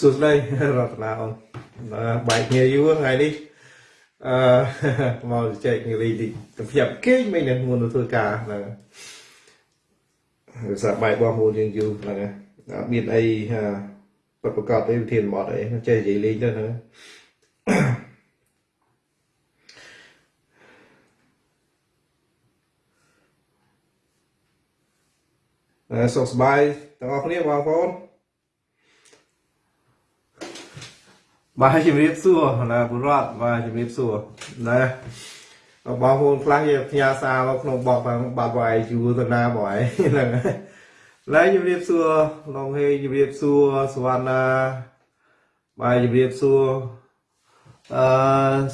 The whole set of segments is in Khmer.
សួស្តីរតនាអូនបែកគ្នាយូរថ្ងៃនេះអឺមកចែកគ្នាលេងតិចទៅភ្ញាក់គេងមិននឹងមុនទៅធ្វើការហ្នឹងហើយសាបែកបងប្អូនយើងយូរហ្នឹងអត់មានអីប្រកបប្រកបអីវិធានបត់អីចេះនិយាយលេងទៅហ្នឹងអឺសុខសប្បាយទាំងអស់គ្នាបងប្អូន បាទជំរាបសួរណាបុរដ្ឋបាទជំរាបសួរណាបងប្អូនខ្លះយកផ្ញើសារមកក្នុងបបបាត់វាយយូរទៅណាបងឯងហ្នឹងឡើយជំរាបសួរឡងហេជំរាបសួរសវណ្ណាបាទជំរាបសួរអឺ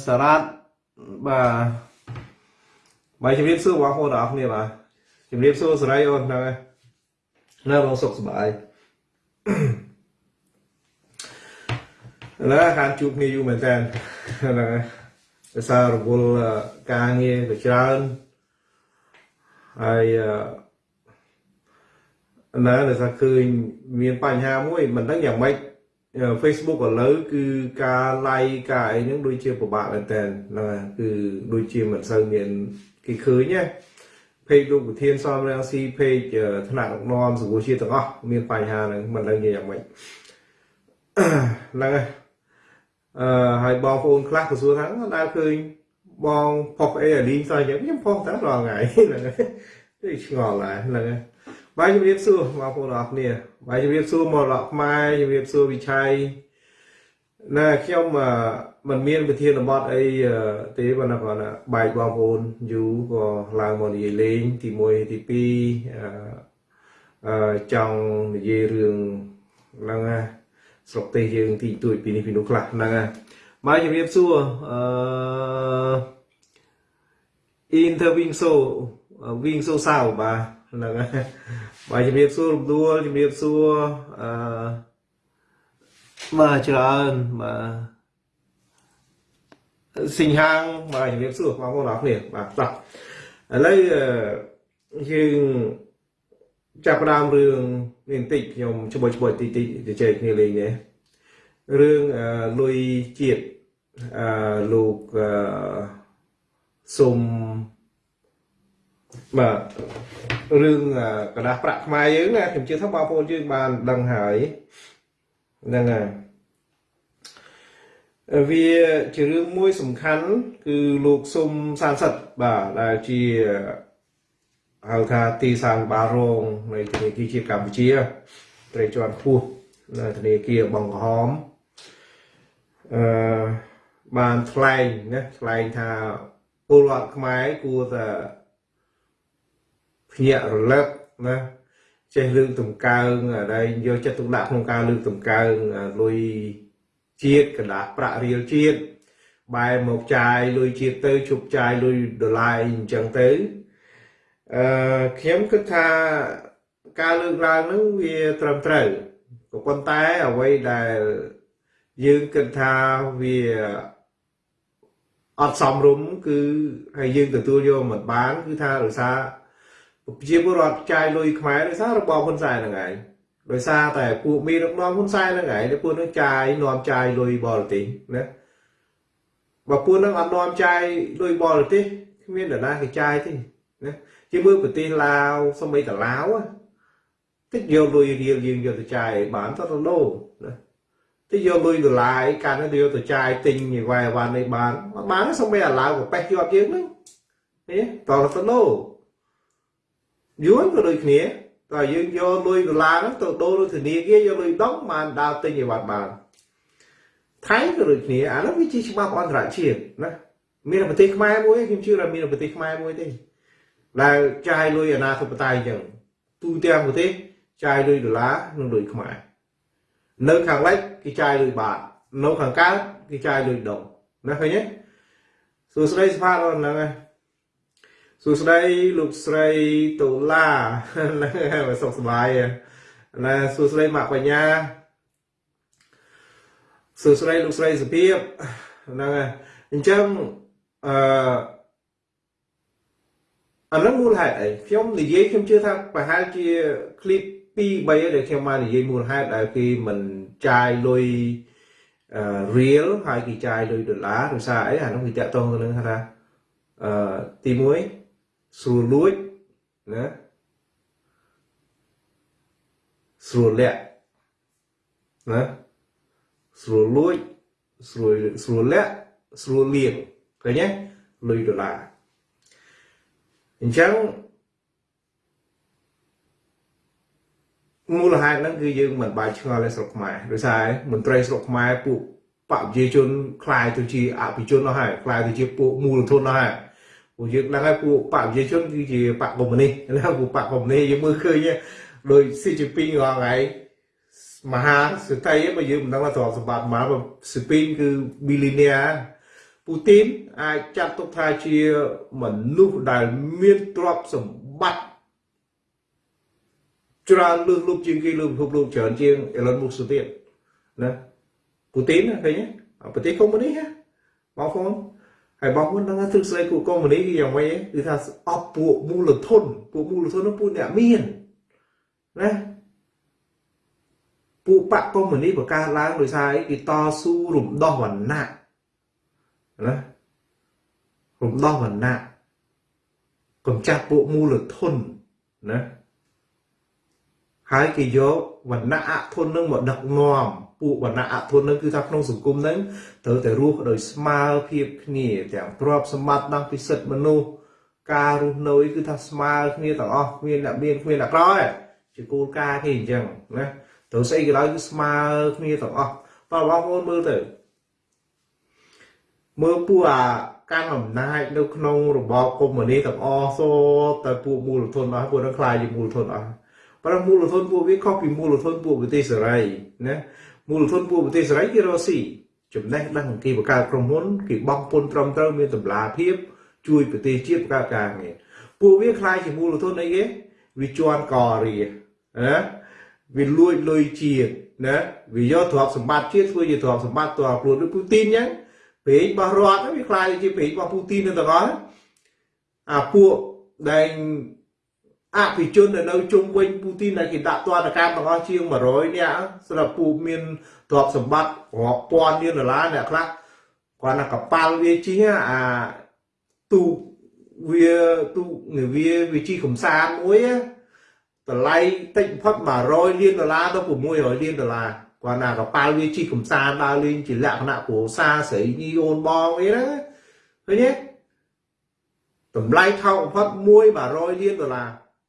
សារ៉ាត់បាទបាទជំរាបសួរបងប្អូនទាំងអស់គ្នាបាទជំរាបសួរសេរីអូនហ្នឹងហើយនៅបងសុខសប្បាយឡើ យខានជួបគ្នាយូរមែនតើហ្នឹងហើយភាសាររវល់ការងារក៏ច្រើនហើយអឺណាដែលថាឃើញមានបញ្ហាមួយមិនដឹងយ៉ាងម៉េច Facebook ឥឡូវគឺការ like ការអីហ្នឹងដូចជាពិបាកមែនតើហ្នឹងហើយគឺដូចជាមិនសូវមានគេឃើញណា page លោកប្រធានសំរាំងស៊ី page ថ្នាក់ដឹកនាំសង្គមជាតិទាំងអស់មានបញ្ហាហ្នឹងមិនដឹងយ៉ាងម៉េចហ្នឹងហើយ អឺហើយបងប្អូនខ្លះក៏សួរថាដើរឃើញបងផុសអីអាលីងសោះអញ្ចឹងខ្ញុំផុសតែរាល់ថ្ងៃហ្នឹងហើយឆ្ងល់ដែរហ្នឹងហើយបាយជំរាបសួរបងប្អូនអរគ្នាបាយជំរាបសួរមរតកខ្មែរជំរាបសួរវិឆ័យណែខ្ញុំមិនមានវិធានបទអីទេប៉ុន្តែគាត់បែកបងប្អូនយូរក៏ឡើងមកនិយាយលេងទី1ទី2អឺចង់និយាយរឿងហ្នឹងណា ស្រុកទេសយើងទីទួយពីនេះពីនោះខ្លះហ្នឹងហើយមកជំរាបសួរអឺ interview so វិញសូសៅបាទហ្នឹងហើយបាទជំរាបសួររំដួលជំរាបសួរអឺបាទច្រើនបាទសិង្ហាងបាទជំរាបសួរបងប្អូនអរគ្នាបាទតោះឥឡូវយើងចាប់ផ្ដើមរឿង នេះបន្តិចខ្ញុំច្បុយច្បុយតិចតិចទៅចែកគ្នាលេងនេះរឿងលុយជាតិអឺលោកអឺសុំបាទរឿងกระดาษប្រាក់ខ្មែរយើងណាខ្ញុំជឿថាបងប្អូនយើងបានដឹងហើយហ្នឹងហើយវាជារឿងមួយសំខាន់ គឺលោកសុំសានសិតបាទដែលជា ហៅថាទីសាងបារងនៃធនាគារជាតិកម្ពុជាត្រីជាន់ខ្ពស់នៅធនាគារបឹងក្រហមអឺបានថ្លែងណាថ្លែងថាពលរដ្ឋខ្មែរគួរតែភ្ញាក់រលឹកណាចេះលើកតម្កើងដែលយកចិត្តទុកដាក់ក្នុងការលើកតម្កើងលុយជាតិកណ្ដាស់ប្រាក់រៀលជាតិបែរមកចាយលុយជាតិទៅជប់ចាយលុយដុល្លារអញ្ចឹងទៅ អឺខ្ញុំគិតថាការលើកឡើងហ្នឹងវាត្រឹមត្រូវក៏ប៉ុន្តែអ្វីដែលយើងគិតថាវាអត់សមរម្យគឺហើយយើងទទួលយកមិនបានគឺថាដោយសារប្រជាពលរដ្ឋចាយលុយខ្មែរដោយសាររបបហ៊ុនសែនហ្នឹងឯងដោយសារតែពួកមីដឹកនាំហ៊ុនសែនហ្នឹងឯងដែលពួកនឹងចាយនាំចាយលុយបរទេសណាបើពួកនឹងអត់នាំចាយលុយបរទេសគ្មាននរណាគេចាយទេណា ជាមើលប្រទេសឡាវសំបីតាឡាវតិចយកលុយរៀលយើងយកទៅចាយបានតទៅលោណាតិចយកលុយដុល្លារឯកាន់ទៅយកទៅចាយទិញអីវ៉ៃវ៉ាន់នេះបានអត់បានសំបីអាឡាវក៏ប៉េះជាប់យើងហ្នឹងនេះតទៅលោយួនក៏ដូចគ្នាតើយើងយកលុយដុល្លារហ្នឹងទៅដូរនៅធនាគារយកលុយដុំបានដើរទិញអីវ៉ាន់បានថៃក៏ដូចគ្នាអានោះវាជាច្បាប់អន្តរជាតិណាមានប្រទេសខ្មែរមួយខ្ញុំជឿថាមានប្រទេសខ្មែរមួយទេ ដែលចាយលុយអាណាធិបតេយ្យអញ្ចឹងទូទាំងប្រទេសចាយលុយដុល្លារនិងលុយខ្មែរនៅខាងលិចគេចាយលុយបាតនៅខាងកើតគេចាយលុយដុំណាឃើញទេសួស្តីស្វាតហ្នឹងហើយសួស្តីលោកស្រីតូឡាហ្នឹងហើយសុខសប្បាយណាសួស្តីម៉ាក់បញ្ញាសួស្តីលោកស្រីសុភាពហ្នឹងហើយអញ្ចឹងអឺ អានឹងមូលហេតុអីខ្ញុំនិយាយខ្ញុំជឿថាប្រហែលជា clip 2 3ដែលខ្ញុំមកនិយាយមូលហេតុដែលគេមិនចាយលុយ real ហើយគេចាយលុយដុល្លារដោយសារអីអានោះវាតកតងទៅនឹងថាអឺទី1ស្រួលលួចណាស្រួលលាក់ណាស្រួលលួចស្រួលស្រួលលាក់ស្រួលលៀងឃើញទេលុយដុល្លារ អញ្ចឹងមូលហេតុហ្នឹងគឺយើងមិនបាយឆ្ងល់ទេស្រុកខ្មែរដោយសារមន្ត្រីស្រុកខ្មែរពួកបព្វជិជនខ្លាយទៅជាអភិជនអស់ហើយខ្លាយទៅជាពួកមូលធនអស់ហើយពួកយើងដឹងហើយពួកបព្វជិជនគឺជាបកកុម្មុយនីសណាពួកបកកុម្មុយនីសយើងមើលឃើញដោយ CCP រាល់ថ្ងៃមហាសេដ្ឋីបើយើងមិនដឹងថាទ្រព្យសម្បត្តិមក CCP គឺ billionaire ពូទីនអាចចាត់ទុកថាជាមនុស្សដែលមានទ្រព្យសម្បត្តិច្រើនលើសលប់ជាងគេលើពិភពលោកច្រើនជាង Elon Musk ទៀតណាពូទីនឃើញទេប្រទេសកុម្មុយនីសបងប្អូនហើយបងប្អូនដឹងថាទ្រឹស្ដីពួកកុម្មុយនីសគឺយ៉ាងម៉េចគឺថាអបពួកមូលធនពួកមូលធននោះពួកអ្នកមានណាពួកបកកុម្មុយនីសបង្កើតឡើងដោយសារអីគេតស៊ូរំដោះវណ្ណៈ ណារំដោះវណ្ណៈកំចាត់ពួកមូលធនណាហើយគេយកវណ្ណៈអធននឹងមកដឹកនាំពួកវណ្ណៈអធននឹងគឺថាក្នុងសង្គមនឹងត្រូវតែរស់ដោយស្មើភាពគ្នាទាំងទ្រព្យសម្បត្តិដល់ពិសិដ្ឋមនុស្សការរស់នៅគឺថាស្មើគ្នាទាំងអស់គ្មានអ្នកមានគ្មានអ្នកក្រជាគោលការណ៍គេអញ្ចឹងណាត្រូវស្អីក៏ដោយគឺស្មើគ្នាទាំងអស់បើបងប្អូនមើលទៅ មើលពួកអាកាន់អំណាចនៅក្នុងរបបកុម្មុយនីទាំងអស់សូតែពួកមូលធនអស់ពួកនឹងខ្លាយជាមូលធនអស់ប៉ុន្តែមូលធនពួកវាខុសពីមូលធនពួកប្រទេសសេរីណាមូលធនពួកប្រទេសសេរីគេរកស៊ីចំណេះដឹងគេបង្កើតក្រុមហ៊ុនគេបង់ពន្ធត្រឹមត្រូវមានតម្លាភាព ជួយប្រទេសជាតិបង្កើតការងារពួកវាខ្លាយជាមូលធនអីគេវាជន់ករាណាវាលួចលុយជាតិណាវាយកទ្រព្យសម្បត្តិជាតិធ្វើជាទ្រព្យសម្បត្តិតើខ្លួនដូចពូទីនអញ្ចឹង ពេករបស់រដ្ឋវាខ្លាយជាពេករបស់ពូទីនទាំងអស់អាពួកដែលអភិជននៅជុំវិញពូទីនដែលគេដាក់ទណ្ឌកម្មទាំងអស់ជាង100នាក់សម្រាប់ពូមានទ្រព្យសម្បត្តិរាប់ពាន់លានដុល្លារអ្នកខ្លះគាត់ណាកប៉ាល់វាជិះអាទូវាទូវាវាជិះកំសាន្តមួយតម្លៃតិចបំផុត100លានដុល្លារទៅ600លានដុល្លារ គាត់ណាកប៉ាល់វាជិះកំសាន្តដើរលេងជាលក្ខណៈគ្រួសារស្រីញីអូនបងអីហ្នឹងឃើញទេតម្លៃថោកបំផុត1 100លានដុល្លារ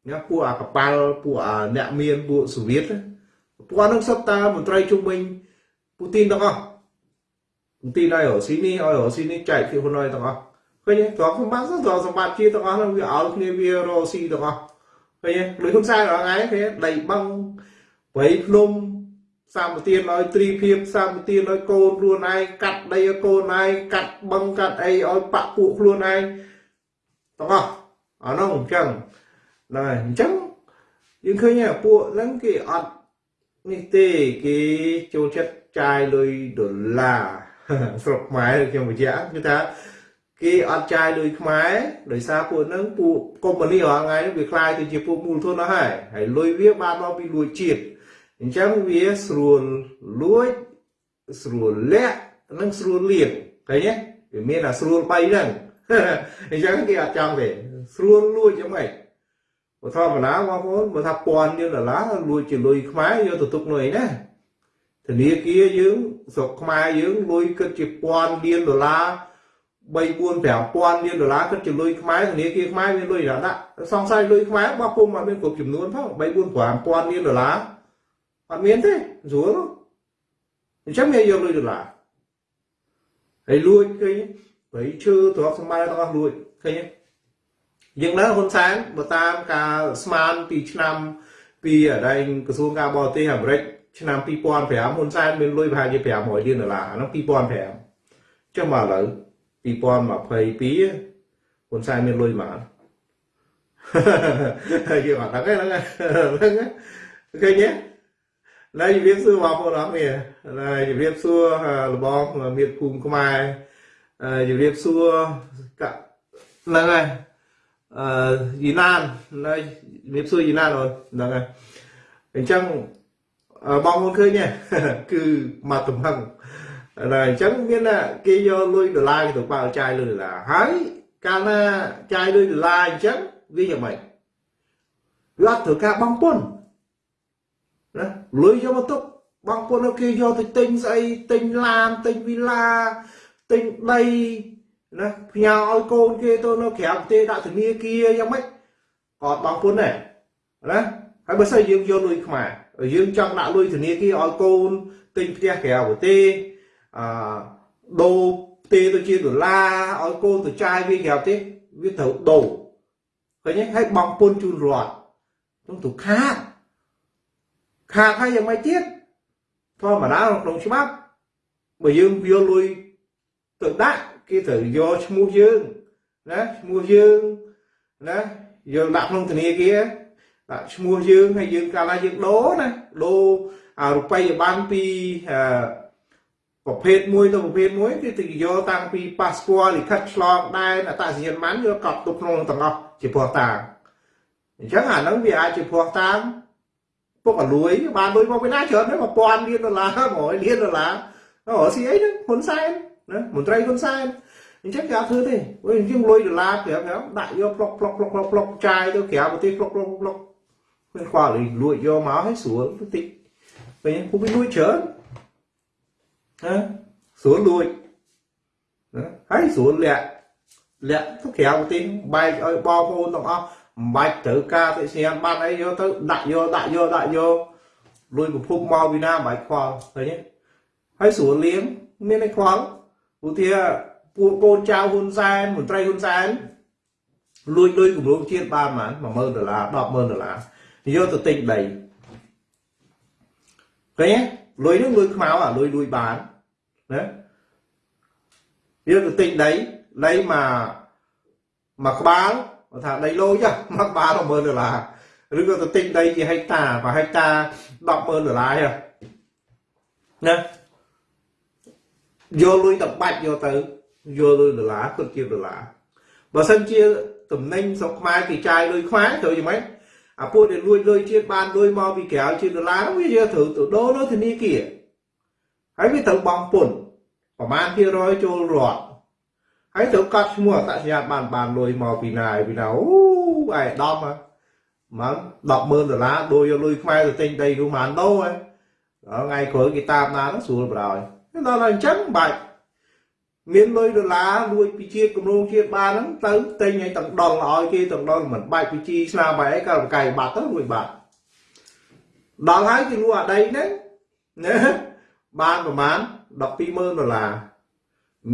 ញ៉ាពួកអាកប៉ាល់ពួកអាអ្នកមានពួកសូវៀតពួកហ្នឹងសុទ្ធតាមន្ត្រីជុំវិញពូទីនទាំងអស់ពូទីនឲ្យរស៊ីនេះឲ្យរស៊ីនេះចែកពីហ៊ុនអយទាំងអស់ឃើញទេទ្រព្យសម្បត្តិទ្រព្យសម្បត្តិជាទាំងអស់ហ្នឹងវាឲ្យគ្នាវារស៊ីទាំងអស់ឃើញទេដូចហ៊ុនសែនរាល់ថ្ងៃគេដីបឹងព្រៃភ្នំ សម្បទានឲ្យទ្រីភាពសម្បទានឲ្យកូនខ្លួនឯងកាត់ដីឲ្យកូនឯងកាត់បឹងកាត់អីឲ្យបាក់ពួកខ្លួនឯងទាំងអស់អានោះអញ្ចឹងហ្នឹងហើយអញ្ចឹងយើងឃើញពួកហ្នឹងគេអត់នេះទេគេចូលចិត្តចាយលុយដុល្លារស្រុកខ្មែរខ្ញុំបញ្ជាក់គឺថាគេអត់ចាយលុយខ្មែរដោយសារពួកហ្នឹងពួកកុម្មុយនីរាល់ថ្ងៃវាคล้ายទៅជាពួកមូលធនអស់ហើយហើយលុយវាបានមកពីលួចជាតិ អញ្ចឹងវាស្រួលលួចស្រួលលាក់និងស្រួលលៀងឃើញទេវាមានអាស្រួល3ហ្នឹងអញ្ចឹងគេអត់ចង់ទេស្រួលលួចយ៉ាងម៉េចបើធម្មតាបងប្អូនបើថាពាន់លានដុល្លារលួចជាលុយខ្មែរយកទៅទុកនៅឯណាធនាគារយើងស្រុកខ្មែរយើងលុយគិតជាពាន់លានដុល្លារ3 4 5000លានដុល្លារគិតជាលុយខ្មែរធនាគារខ្មែរមានលុយដាក់សង្ស័យលុយខ្មែរបោះពុំអត់មានគ្រប់ចំនួនផង3 4 5000លានដុល្លារ អត់មានទេស្រួលអញ្ចឹងគេយកលុយដុល្លារហើយលួចឃើញព្រៃឈើទ្រព្យសម្បត្តិទាំងអស់លួចឃើញទេយ៉ាងណាហ៊ុនសែនបើតាមការស្មានពីឆ្នាំពីអដែងក្រសួងការបរទេសអាមេរិកឆ្នាំ2005ហ៊ុនសែនមានលុយប្រហែលជា500លានដុល្លារហ្នឹង2005ចុះមកឥឡូវ2022ហ៊ុនសែនមានលុយមកហើយគេអត់ដឹងទេហ្នឹងហ្នឹងឃើញទេ ឡើយជំរាបសួរបងប្អូនអរគ្នាឡើយជំរាបសួរលបងមៀតភូមិខ្មែរជំរាបសួរហ្នឹងហើយអឺយីណាននៅជំរាបសួរយីណានអូនហ្នឹងហើយអអញ្ចឹងបងប្អូនឃើញទេគឺមកទំហឹងតែអញ្ចឹងមានថាគេយកលុយដុល្លារទៅបើចាយលុយដុល្លារហើយកាលណាចាយលុយដុល្លារអញ្ចឹងវាយ៉ាងម៉េចវាអត់ត្រូវការបងពុន ណាលុយយកមកទុកបងប្អូនគេយកទៅទិញស្អីទិញឡានទិញវីឡាទិញដីណាផ្ញើឲ្យកូនគេទៅនៅក្រៅប្រទេសដាក់ធនាគារយ៉ាងម៉េចក៏បងប្អូនដែរណាហើយបើសិនយើងយកលុយខ្មែរយើងចង់ដាក់លុយធនាគារឲ្យកូនទិញផ្ទះក្រៅប្រទេសអឺដូរផ្ទេទៅជាដុល្លារឲ្យកូនទៅចាយវាក្រៅប្រទេសវាត្រូវដូរឃើញទេហើយបងពុនជូនរដ្ឋក្នុងទូខាត់ ខាតហើយយ៉ាងម៉េចទៀតធម្មតាក្នុងច្បាប់បើយើងវាលុយទៅដាក់គេត្រូវយកឈ្មោះយើងណាឈ្មោះយើងណាយើងដាក់ក្នុងធនាគារដាក់ឈ្មោះយើងហើយយើងកាលណាយើងដូរណាដូរអារូបិយប័ណ្ណពីប្រភេទមួយទៅប្រភេទមួយគឺទៅយកតាំងពីប៉ាសពតលិខិតឆ្លងដែនអត្តសញ្ញាណប័ណ្ណយកកប់ទុកក្នុងទាំងអស់ជាព្រោះតាអញ្ចឹងអាហ្នឹងវាអាចជាព្រោះតាម ពុកអលួយបានលុយមកពីណាច្រើនហ្នឹង1000លានដុល្លារ100លានដុល្លារអូស៊ីអីហ្នឹងហ៊ុនសែនណាមន្ត្រីហ៊ុនសែនអញ្ចឹងគេអត់ធ្វើទេវិញយើងលុយដុល្លារប្រាប់ប្រាប់ដាក់យកផ្លុកផ្លុកផ្លុកផ្លុកផ្លុកចាយទៅក្រៅប្រទេសផ្លុកផ្លុកផ្លុកមិនខ្វល់លួចយកមកឲ្យស្រួលតិចវិញពួកវាលួចច្រើនណាស្រួលលួចណាហើយស្រួលលាក់លាក់ទៅក្រៅប្រទេសបែកឲ្យបងប្អូនទាំងអស់ មិនបាច់ត្រូវការតិសញ្ញាបានអីយកទៅដាក់យកដាក់យកដាក់យកលួយប្រភពមកពីណាមិនបាច់ខ្វល់ឃើញទេហើយស្រួលលៀងមានអីខ្វល់ឧទាពួកកូនចៅហ៊ុនសែនមន្ត្រី ហ៊ុនសែនលួចលុយគម្រោងជាតិបានប៉ុន្មាន10000ដុល្លារ100,000ដុល្លារយកទៅទិញដីឃើញទេលុយនោះលុយខ្មៅអាលុយលួយបានណាយកទៅទិញដីដីមកមកក្បាលគាត់ថាដីលូចមកក្បាល10000ដុល្លារឬក៏ទៅទិញដីជាហិកតាប្រហិកតា100,000ដុល្លារណាយកលុយទៅបាច់យកទៅយកលុយដុល្លារគិតជាដុល្លារបើសិនជាតំណែងស្រុកខ្មែរគេចាយលុយខ្មែរត្រូវយ៉ាងម៉េចអាពួកដែលលួចលុយជាតិបានលុយមកពីក្រៅជាដុល្លារវាយកត្រូវទៅដូរនៅធនាគារហើយវាត្រូវបង់ពន្ធប្រមាណភាគរយចូលរដ្ឋ ហើយត្រូវកត់ឈ្មោះអត្តសញ្ញាណបានបានលុយមកពីណាពីណាអូឯដំហ្មង100,000ដុល្លារដូរយកលុយខ្មែរទៅទិញដីនោះបានដូរហើយថ្ងៃក្រោយគេតាមណានោះស្រួលបរោយដល់តែអញ្ចឹងបាច់មានលុយដុល្លារលួចពីជាតិគម្រោងជាតិបានហ្នឹងទៅទិញឲ្យទាំងដុលឲ្យគេទាំងដុលមិនបាច់ពីជីស្នាមបែអីក៏បកាយបាត់ទៅលួចបាត់ដល់ហើយគេលួចអាដីហ្នឹងណាបានប្រហែល120,000ដុល្លារ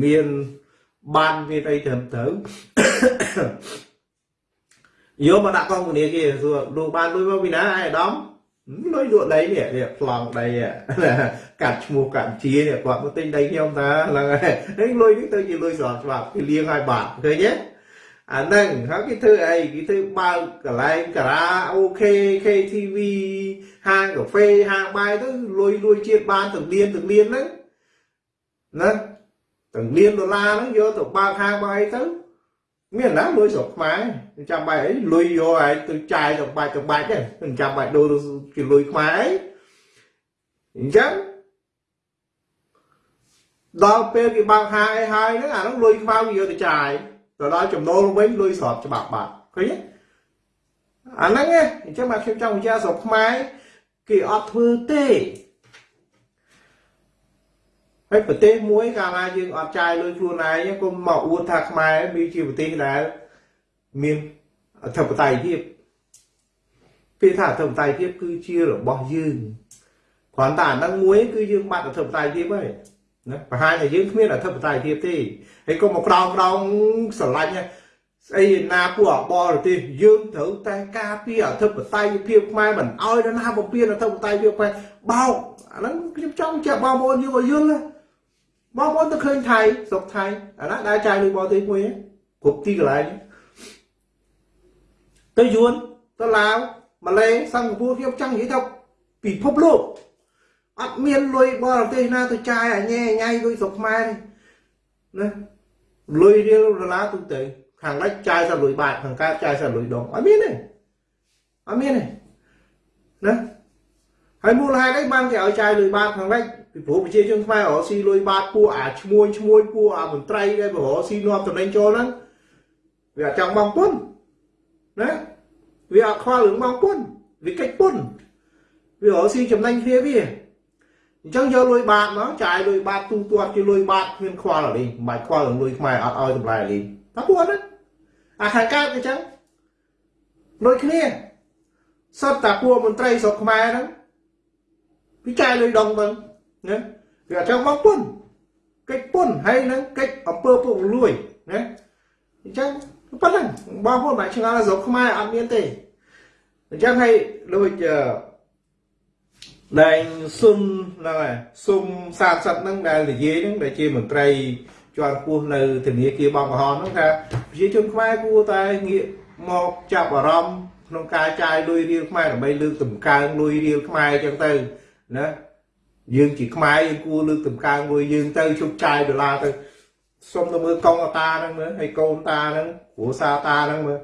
មាន បានមានអីត្រឹមត្រូវយកមកដាក់កងធនាគារសួរលោកបានលុយមកពីណាអាយអាដាមលុយលក់ដីនេះនេះប្លង់ដីកាត់ឈ្មោះកាត់ជានេះគាត់មកទិញដីខ្ញុំតាហ្នឹងហើយលុយនេះទៅជាលុយស្របច្បាប់គេលៀងឲ្យបាត់ឃើញទេអាហ្នឹងហើយគេធ្វើអីគេធ្វើបើកកន្លែងការ៉ាអូខេ KTV ហាងកាហ្វេហាងបាយទៅលុយលួយជាតិបានទាំងលៀនទាំងលៀនហ្នឹងណា ទាំងលៀនដុល្លារហ្នឹងយកទៅបើកហាងបាយទៅមានណាលុយស្រុកខ្មែរចាំបាច់អីលុយយកឲ្យទៅចាយទៅបាច់ទៅបាច់ហ្នឹងចាំបាច់ដូរជាលុយខ្មែរអីអញ្ចឹងដល់ពេលគេបើកហាអីហើយហ្នឹងអាហ្នឹងលុយខ្មៅវាយកទៅចាយទៅដល់ចំណូលវិញលុយស្របច្បាប់បាត់ឃើញទេអាហ្នឹងឯងអញ្ចឹងមកខ្ញុំចង់បញ្ជាក់ស្រុកខ្មែរគេអត់ធ្វើទេ ហើយប្រទេសមួយកាលណាយើងអត់ចាយលុយខ្លួនឯងក៏មកអួតថាខ្មែរវាជាប្រទេសដែលមានអធិបតេយ្យភាពពាក្យថាអធិបតេយ្យភាពគឺជារបស់យើងគ្រាន់តែអានឹងមួយគឺយើងបាត់អធិបតេយ្យភាពហើយណាប្រហែលតែយើងគ្មានអធិបតេយ្យភាពទេហើយក៏មកក្រោមក្រោមស្រឡាញ់ស្អីណាពួកអបរទេសយើងត្រូវតែការពារអធិបតេយ្យភាពខ្មែរមិនអោយណាបំពេញអធិបតេយ្យភាពខ្មែរបោកអាហ្នឹងខ្ញុំចង់ជាបងប្អូនយើងឲ្យយល់ណា បងប្អូនទៅឃើញថៃស្រុកថៃអាណាដែលចាយលុយបរទេសមួយគ្រប់ទីកន្លែងទៅយួនទៅឡាវម៉ាឡេសិង្ហបុរីខ្ញុំចង់និយាយទៅពិភពលោកអត់មានលុយបរទេសណាទៅចាយអញែញ៉ៃលុយស្រុកខ្មែរណាលុយរៀលដុល្លារទូទៅខាងលិចចាយតែលុយបាតខាងកើតចាយតែលុយដងអត់មានទេអត់មានទេណាហើយមូលហេតុអីបានគេឲ្យចាយលុយបាតខាងលិច ពីព្រោះប្រជាជនខ្មែររកស៊ីលុយបាតពួកអាឈ្មួញឈ្មួញពួកអាមន្ត្រីដែលបរកស៊ីនាំតំណែងចូលហ្នឹងវាអត់ចង់បងពុនណាវាអត់ខ្វល់រឿងបងពុនវាកិច្ចពុនវារកស៊ីចំណេញគ្នាវាអញ្ចឹងយកលុយបាតមកចាយលុយបាតទូទាត់ជាលុយបាតគ្មានខ្វល់អីមិនបាច់ខ្វល់រឿងលុយខ្មែរអត់ឲ្យតម្លៃអីតែពួកហ្នឹងអាខាងកើតអញ្ចឹងដូចគ្នាសុទ្ធតែពួកមន្ត្រីស្រុកខ្មែរហ្នឹងវាចាយលុយដងទៅ ណាវាអត់ចង់មកពុនកិច្ចពុនហើយនឹងកិច្ចអំពើពុករលួយណាអញ្ចឹងប៉ុណ្ណឹងបងប្អូនមិនឆ្ងល់ស្រុកខ្មែរអត់មានទេអញ្ចឹងហើយដូចដែលសុំហ្នឹងហើយសុំសាទសិទ្ធហ្នឹងដែលនិយាយហ្នឹងដែលជាមន្ត្រីជាន់ខ្ពស់នៅធនាគារបងក្រហមហ្នឹងថាប្រជាជនខ្មែរគួរតែងាកមកចាប់អារម្មណ៍ក្នុងការចាយលុយរៀលខ្មែរដើម្បីលើកតម្កើងលុយរៀលខ្មែរអញ្ចឹងទៅណា យើងជាខ្មែរយើងគួរលើកតម្កើងលុយយើងទៅជប់ចាយដុល្លារទៅសុំទៅមើលកងអតាហ្នឹងមើលហើយកូនតាហ្នឹងគ្រួសារតាហ្នឹងមើល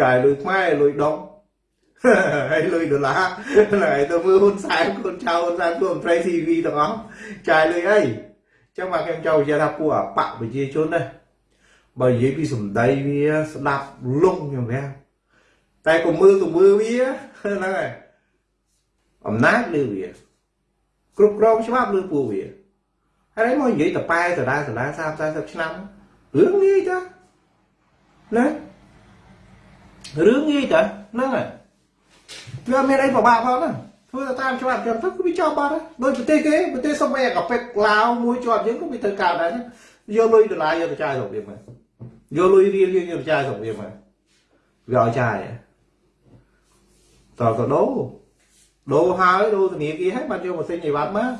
ចាយលុយខ្មែរលុយដងហើយលុយដុល្លារហើយទៅមើលហ៊ុនសែនកូនចៅហ៊ុនសែនពួកមន្ត្រី CV ទាំងអស់ចាយលុយអីចឹងមកខ្ញុំចូលនិយាយថាពួកអបៈប្រជាជនណាបើនិយាយពីសម្ដីវាស្ដាប់លងខ្ញុំវាតែក៏មើលទៅមើលវាហ្នឹងហើយអំណាចលើវា គ្រប់គ្រងច្បាប់លើពួកវាហើយមកនិយាយតប៉ែតដាតដា30 40ឆ្នាំរឿងងាយតាណារឿងងាយតាហ្នឹងហើយវាមានអីពិបាកផងណាធ្វើទៅតាមច្បាប់ចឹងទៅគឺវាចប់បាត់ដោយប្រទេសគេប្រទេសសុំអីកាពេកឡាវមួយជាប់យើងក៏វាត្រូវកើតដែរយកលុយដុល្លារយកទៅចាយស្រុកវាមកយកលុយរៀលយើងយកទៅចាយស្រុកវាមកវាឲ្យចាយតើក៏ដូរ ដូរហើយដូរធនាគារហើយបាត់យកម៉ាស៊ីនអីវ៉ាន់មក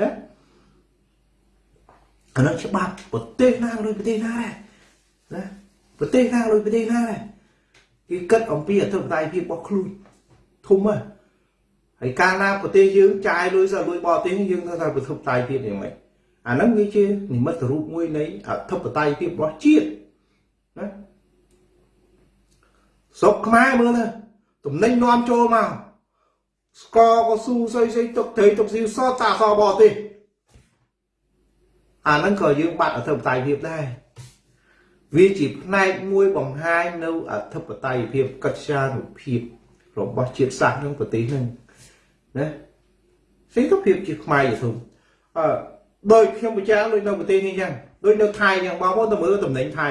ណាអានោះច្បាប់ប្រទេសណាលុយប្រទេសណាដែរណាប្រទេសណាលុយប្រទេសណាដែរគេគិតអំពីអធិបតេយ្យភាពរបស់ខ្លួនធំហ៎ហើយកាលណាប្រទេសយើងចាយលុយសលុយបរទេសយើងថាប្រធិបតេយ្យទៀតយ៉ាងម៉េចអាហ្នឹងវាជានិមិត្តរូបមួយនៃអធិបតេយ្យភាពរបស់ជាតិណាស្រុកខ្មែរមើលទៅតំណែងនាំចូលមក ស្កក៏ស៊ូស្អីស្អីទុកត្រីទុកស៊ីសតតាសបរទេសអាហ្នឹងក៏យើងបាត់អធិបតេយ្យភាពដែរវាជាផ្នែកមួយបង្ហាញនៅអធិបតេយ្យភាពកិត្យានុភាពរបស់ជាតិសាសន៍ក្នុងប្រទេសហ្នឹងណាសេដ្ឋភាពជាខ្មែរយធំអឺដោយខ្ញុំបញ្ជាក់ដូចនៅប្រទេសនេះអញ្ចឹងដូចនៅថៃអញ្ចឹងបងប្អូនទៅមើលតំណែងថៃ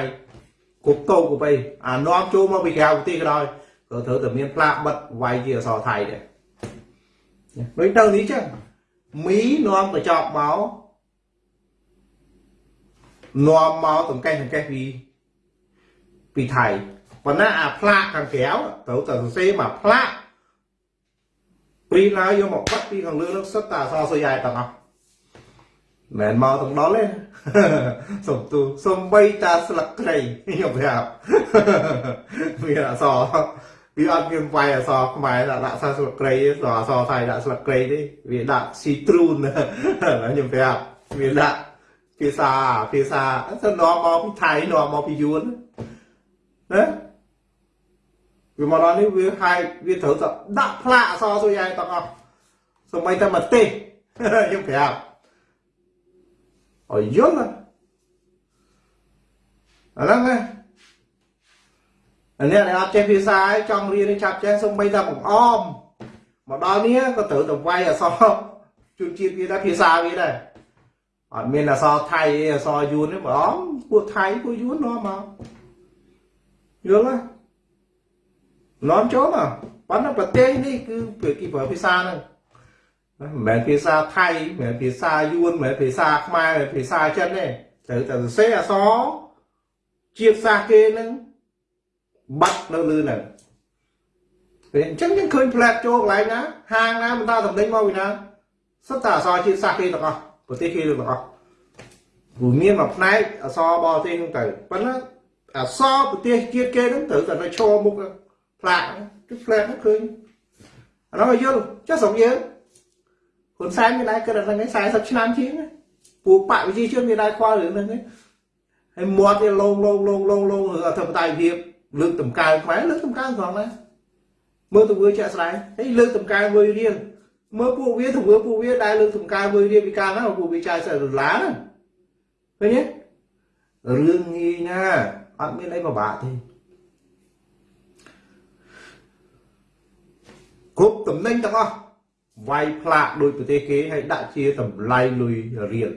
គ្រប់តោគ្រប់អីអានាំចូលមកពីក្រៅប្រទេសក៏ដោយក៏ត្រូវតែមានផ្លាកបិទវាយជាអសរថៃដែរ ដូចទៅនេះចឹងមីនាំកញ្ចប់មកនាំមកតង្កេះតង្កេះពីពីថៃប៉ុន្តែអាផ្លាកខាងក្រៅត្រូវតែសរសេរមកផ្លាកព្រីឡាយកមកបាត់ពីខាងលើនោះសិតតែអសរសុយឯទាំងអស់មិនមកទាំងដល់ទេសុំទូសុំបីតាស្លឹកគ្រៃខ្ញុំប្រាប់មានអសរ វាអត់មានវាយអសរខ្មែរដាក់សាស្លឹកគ្រៃដល់អសរថៃដាក់ស្លឹកគ្រៃទេវាដាក់ស៊ីទ្រូនខ្ញុំប្រាប់វាដាក់ភាសាភាសាទៅនាំមកពីថៃនាំមកពីយួនណាវាមកដល់នេះវាហាយវាត្រូវតែដាក់ផ្លាកអសរសុយឯទាំងអស់សម្បីតែមកទេសខ្ញុំប្រាប់ឲ្យយល់អាហ្នឹងណា អានេះដែលអត់ចេះភាសាឯងចង់រៀនចាប់ចេះសំបីតែបង្អមមកដល់នេះក៏ត្រូវតែវាយអសរជួនជាតិវាដែរភាសាវាដែរអត់មានអសរថៃអសរយួនទេបងពួកថៃពួកយួននាំមកយល់ទេនាំចូលមកប៉ុន្តែប្រទេសនេះគឺគេប្រើភាសាហ្នឹងមិនមែនភាសាថៃមិនមែនភាសាយួនមិនមែនភាសាខ្មែរមិនមែនភាសាចិនទេត្រូវតែសរសេរអក្សរជាតិសាសគេហ្នឹង បាត់នៅលើហ្នឹងពេលអញ្ចឹងយើងឃើញផ្លែតចូលកន្លែងណាហាងណាមិនតាតំណែងមកពីណាសុទ្ធតែអក្សរជាតិសាសគេទាំងអស់ប្រទេសគេទាំងអស់ព្រោះមានមួយផ្នែកអក្សរបរទេសហ្នឹងទៅប៉ុន្តែអក្សរប្រទេសជាតិគេហ្នឹងត្រូវតែនៅឈរមុខផ្លាកគឺផ្លែតហ្នឹងឃើញអានោះយល់ចុះស្រុកយើងហ៊ុនសែនមានដែរគិតអាហ្នឹង40ឆ្នាំជាងពួកបកវិជាជនមានដែរខ្វល់រឿងហ្នឹងហើយមាត់វាលងលងលងលងលងរឿងអធិបតេយ្យភាព លើកតម្កើងខ្មែរលើកតម្កើងផងណាមើលទៅធ្វើជាក់ស្ដែងហើយលើកតម្កើងមួយរៀលមើលពួកវាទៅមើលពួកវាដែលលើកតម្កើងមើលរៀបពីការណាពួកវាចាយសិដុល្លារណាឃើញទេរឿងងាយណាអត់មានអីពិបាកទេគ្រប់តំណែងទាំងអស់វាយផ្លាកដោយប្រទេសគេហើយដាក់ជាតម្លៃលុយរៀល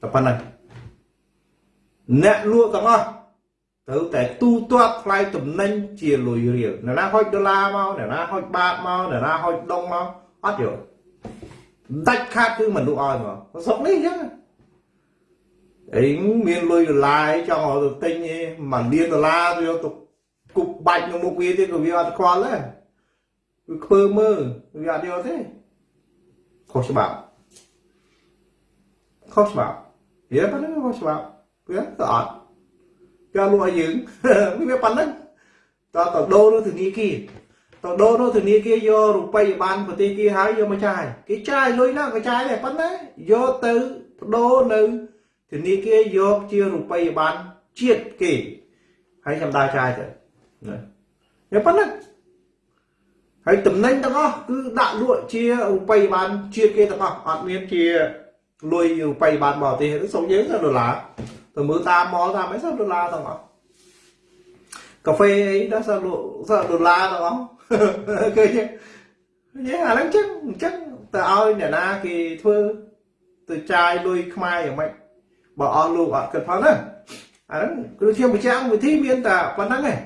តែប៉ុណ្ណឹងអ្នកលក់ទាំងអស់ ត្រូវតែទូទាត់ថ្លៃតំណែងជាលុយរៀលអ្នកណាហុចដុល្លារមកអ្នកណាហុចបាតមកអ្នកណាហុចដុងមកអត់យកដាច់ខាតគឺមនុស្សឲ្យមកស្រុកនេះអញ្ចឹងអីមានលុយដុល្លារចង់ឲ្យទៅទិញឯងមួយលានដុល្លារយកទៅគប់បាច់នៅមុខវាទៀតក៏វាអត់ខ្វល់ដែរវាខ្ពើមើលវាអត់យកទេខុសច្បាប់ខុសច្បាប់វាប៉ុណ្ណឹងខុសច្បាប់វាក៏អត់ គេលក់ឲ្យយើងវាប៉ុណ្ណឹងតើតដូរនៅធនាគារតដូរនៅធនាគារយករូបិយប័ណ្ណប្រទេសគេហើយយកមកចាយគេចាយលុយណាក៏ចាយដែរប៉ុន្តែយកទៅបដូរនៅធនាគារយកជារូបិយប័ណ្ណជាតិគេហើយខ្ញុំដើរចាយទៅណាប៉ុណ្ណឹងហើយតំណែងទាំងអស់គឺដាក់លក់ជារូបិយប័ណ្ណជាតិគេទាំងអស់អត់មានជាលុយរូបិយប័ណ្ណបរទេសសុំយើងដុល្លារ ទៅមើលតាមម៉លតាមអីសិដុល្លារទាំងអស់កាហ្វេអីដល់សិលក់សិដុល្លារទាំងអស់ឃើញទេអាហ្នឹងចឹងអញ្ចឹងទៅឲ្យអ្នកណាគេធ្វើទៅចាយលុយខ្មែរយ៉ាងម៉េចបើអស់លោកអត់គិតផងណាអាហ្នឹងគឺខ្ញុំបញ្ជាក់វិធីមានតែប៉ុណ្្នឹងឯង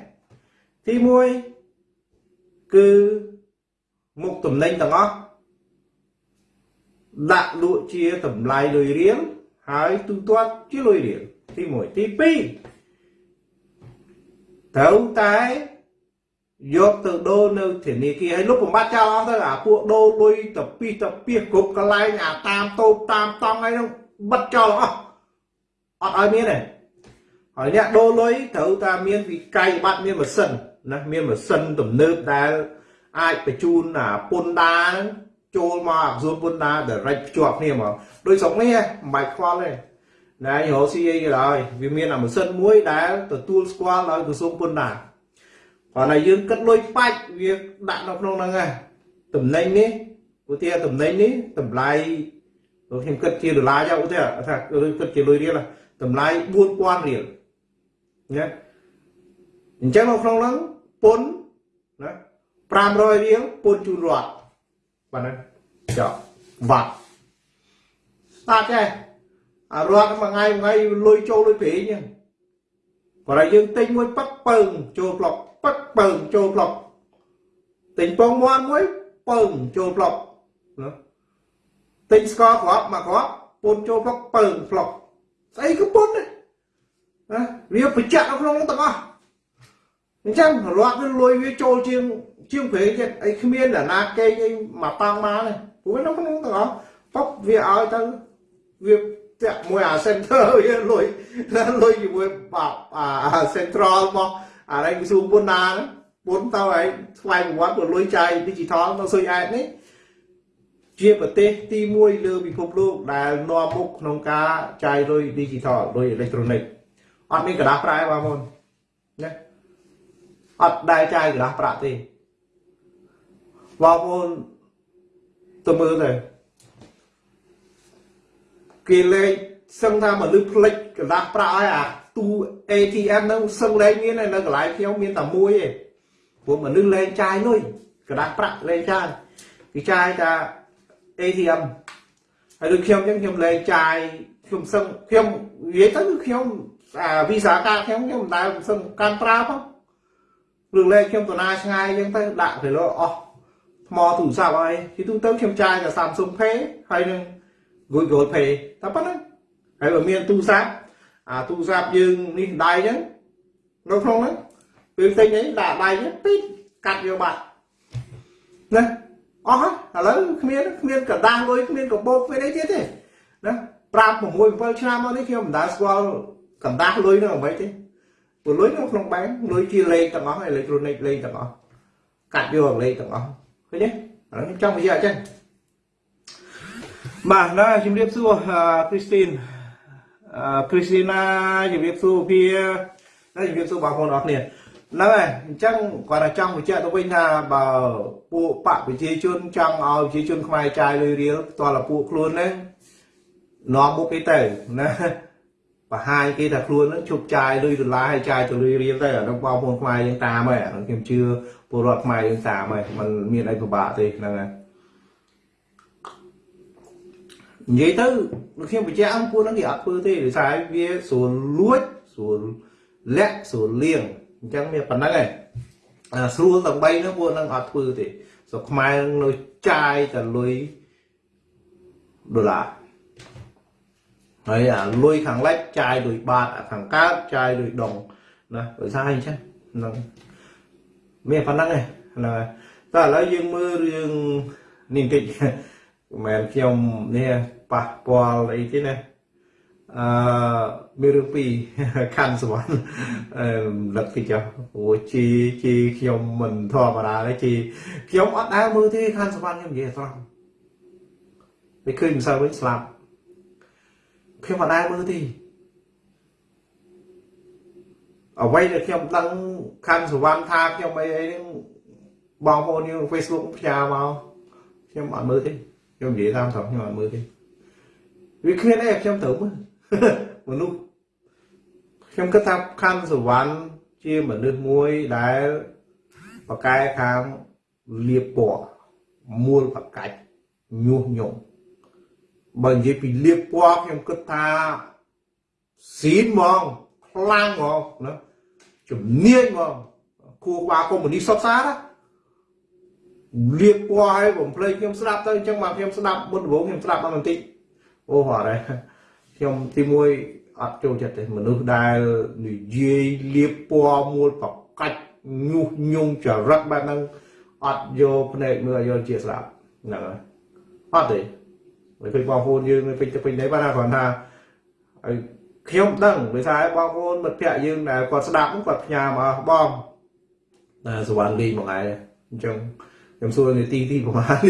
ទី1គឺមុខតំណែងទាំងអស់ដាក់លក់ជាតម្លៃលុយរៀលហើយទូទាត់ជាលុយរៀល ទី1ទី2ត្រូវតែយកទៅដូរនៅធនាគារហើយលោកបំបត្តិចោលអស់ទៅអាពួកដូរលុយទៅពីទៅពីគ្រប់កន្លែងអាតាមតូបតាមតង់ហើយនោះបិទចោលអស់អត់ឲ្យមានទេហើយអ្នកដូរលុយត្រូវតែមានវិក័យប័ត្រមានម៉ាស៊ីនណាមានម៉ាស៊ីនទំនើបដែលអាចបញ្ជូនអាពុនដាហ្នឹងចូលមកអាសួនពុនដា direct ភ្ជាប់គ្នាមកដូចស្រុកនេះមិនបាច់ខ្វល់ទេ ណែរកស៊ីអីក៏ដោយវាមានអាម៉ាស៊ីនមួយដែលទទួលស្គាល់ដោយក្រសួងពុនដាគាត់តែយើងគិតលុយបាច់វាដាក់នៅក្នុងហ្នឹងហ่ะតំណែងនេះឧទាហរណ៍តំណែងនេះតម្លៃខ្ញុំគិតជាដុល្លារយកឧទាហរណ៍ថាគិតជាលុយរៀលតម្លៃ4000រៀលណាអញ្ចឹងនៅក្នុងហ្នឹងពុនណា500រៀលពុនជូនរដ្ឋបាទហ្នឹងចុះវត្តស្តាប់ចេះ អារត់មួយថ្ងៃមួយថ្ងៃលុយចូលលុយប្រេងហ្នឹងបើតែយើងទិញមួយប៉ឹកពើងចូលប្លុកប៉ឹកពើងចូលប្លុកទិញពងមាន់មួយពើងចូលប្លុកណាទិញស្ករគ្រាប់មកគ្រាប់ពូនចូលប្លុកពើងប្លុកស្អីក៏ពូនណាវាប្រចាំនៅក្នុងទាំងអស់អញ្ចឹងរត់វាលុយវាចូលជាងជាងប្រេងទៀតអីគ្មានអ្នកណាកេងអីមកប៉ាំងមកទេព្រោះនៅក្នុងទាំងអស់ប៉ុកវាឲ្យទៅវា តាក់មួយអា center វាលុយលុយជាមួយអា central របស់អានេះក្រសួងពុនណាពុនទៅឲ្យស្វែងប្រវត្តិលុយចាយ digital នៅសុយអែតនេះជាប្រទេសទី1លើពិភពលោកដែលនាំមុខក្នុងការចាយលុយ digital លុយអេឡិចត្រូនិកអត់មានกระดาษប្រាក់បងប្អូនណាអត់ដែលចាយกระดาษប្រាក់ទេបងប្អូនទៅមើលទៅ គេលេងសឹងថាមកលឺផ្លិចកន្លះប្រាក់ឲ្យអាទូ ATM ហ្នឹងសឹងលេងមាននៅកន្លែងខ្ញុំមានតែមួយឯងពួកមនុស្សលេងចាយលុយកន្លះប្រាក់លេងចាយគេចាយតា ATM ហើយដូចខ្ញុំចឹងខ្ញុំលេងចាយខ្ញុំសឹងខ្ញុំនិយាយទៅគឺខ្ញុំអាវីសាកាខ្ញុំខ្ញុំមិនដែលសឹងកាន់ប្រើផងរឿងលេងខ្ញុំតាណាឆ្ងាយចឹងទៅដាក់ទៅលោអស់ថ្មទូរស័ព្ទអីទីទូទៅខ្ញុំចាយតែ Samsung Pay ហើយនឹង Google Pay តែប៉ុណ្ណឹងហើយបើមានទូរស័ព្ទអាទូរស័ព្ទយើងនេះដៃអញ្ចឹងនៅក្នុងហ្នឹងពេលទិញអីដាក់ដៃហ្នឹងពីកាត់យកបាត់ណាអស់ហើយឥឡូវគ្មានគ្មានកដាស់លុយគ្មានកបោកពេលអីទៀតទេណា5 6 7ឆ្នាំមកនេះខ្ញុំមិនដែលស្គាល់កដាស់លុយនឹងអ្វីទេព្រោះលុយនៅក្នុងបែងលុយជាលេខទាំងអស់អេឡិចត្រូនិកលេខទាំងអស់កាត់យកលេខទាំងអស់ឃើញទេឥឡូវខ្ញុំចង់និយាយអញ្ចឹង បាទណាជំរាបសួរគ្រីស្ទីនគ្រីស្ទីណាជំរាបសួរភាណាជំរាបសួរបងប្អូនអរគ្នាហ្នឹងហើយអញ្ចឹងគាត់តែចង់បញ្ជាក់ទៅវិញថាបើពួកបកប្រជាជនចង់ឲ្យប្រជាជនខ្មែរចាយលុយរៀលផ្ទាល់តែពួកខ្លួនហ្នឹងនាំមុខគេទៅណាបង្ហាញគេថាខ្លួនហ្នឹងជប់ចាយលុយដុល្លារហើយចាយទៅលុយរៀលទៅអានោះបងប្អូនខ្មែរយើងតាមហើយអានោះខ្ញុំជឿពលរដ្ឋខ្មែរយើងតាមហើយมันមានអីពិបាកទេហ្នឹងហើយ និយាយទៅខ្ញុំបញ្ជាក់ពួកហ្នឹងគេអត់ធ្វើទេដោយសារវាស្រួលលួចស្រួលលាក់ស្រួលលៀងអញ្ចឹងមានប៉ុណ្ណឹងឯងអាស្រួលទាំង3ហ្នឹងពួកហ្នឹងអត់ធ្វើទេស្រុកខ្មែរនៅចាយតែលុយដុល្លារហើយអាលុយខាងលិចចាយលុយបាតអាខាងកើតចាយលុយដងណាដោយសារអញ្ចឹងហ្នឹងមានប៉ុណ្ណឹងឯងណាតែឥឡូវយើងមើលរឿងនេះបន្តិច មិនមែនខ្ញុំនេះប៉ះពាល់អីទេណាអឺមានរឿងពីរខណ្ឌសវណ្ណអឺលឹកទីចុះព្រោះជីជីខ្ញុំមិនធម្មតាទេជីខ្ញុំអត់ដើរមើលទេខណ្ឌសវណ្ណខ្ញុំនិយាយត្រង់ពេលឃើញម្សិលវិញស្លាប់ខ្ញុំអត់ដើរមើលទេអ្វីដែលខ្ញុំដឹងខណ្ឌសវណ្ណថាខ្ញុំអីអីហ្នឹងបងប្អូនយើង Facebook ផ្ញើមកខ្ញុំអត់មើលទេ ខ្ញុំនិយាយតាមត្រង់ខ្ញុំអត់មើលទេវាគ្មានអីខ្ញុំត្រូវមើលមនុស្សខ្ញុំគិតថាខណ្ឌសវណ្ណជាមនុស្សមួយដែលបកែខាងលៀបពណ៌មូលបកាច់ញុះញង់បើនិយាយពីលៀបពណ៌ខ្ញុំគិតថាស៊ីនហ្មងខ្លាំងហ្មងណាជំនាញហ្មងគួរបាកុំនីសុខសាណា លៀបពណ៌ឲ្យបំភ្លេចខ្ញុំស្ដាប់ទៅអញ្ចឹងមកខ្ញុំស្ដាប់មុនដំបូងខ្ញុំស្ដាប់បានបន្តិចអូហត់ហើយខ្ញុំទីមួយអត់ចូលចិត្តទេមនុស្សដែលនិយាយលៀបពណ៌មួលប្រកាច់ញុះញង់ចរិតបែបហ្នឹងអត់យកភ្នែកមើលយកជាស្ដាប់ហ្នឹងហើយអត់ទេមិនឃើញបងប្អូនយើងពេញទៅពេញទេបាទគ្រាន់ថាឲ្យខ្ញុំដឹងដោយសារបងប្អូនមិត្តភក្តិយើងដែលគាត់ស្ដាប់គាត់ផ្ញើមកបងតែសវណ្ណលីមកហើយអញ្ចឹង ខ្ញុំសួរនាទីទីប្រហែល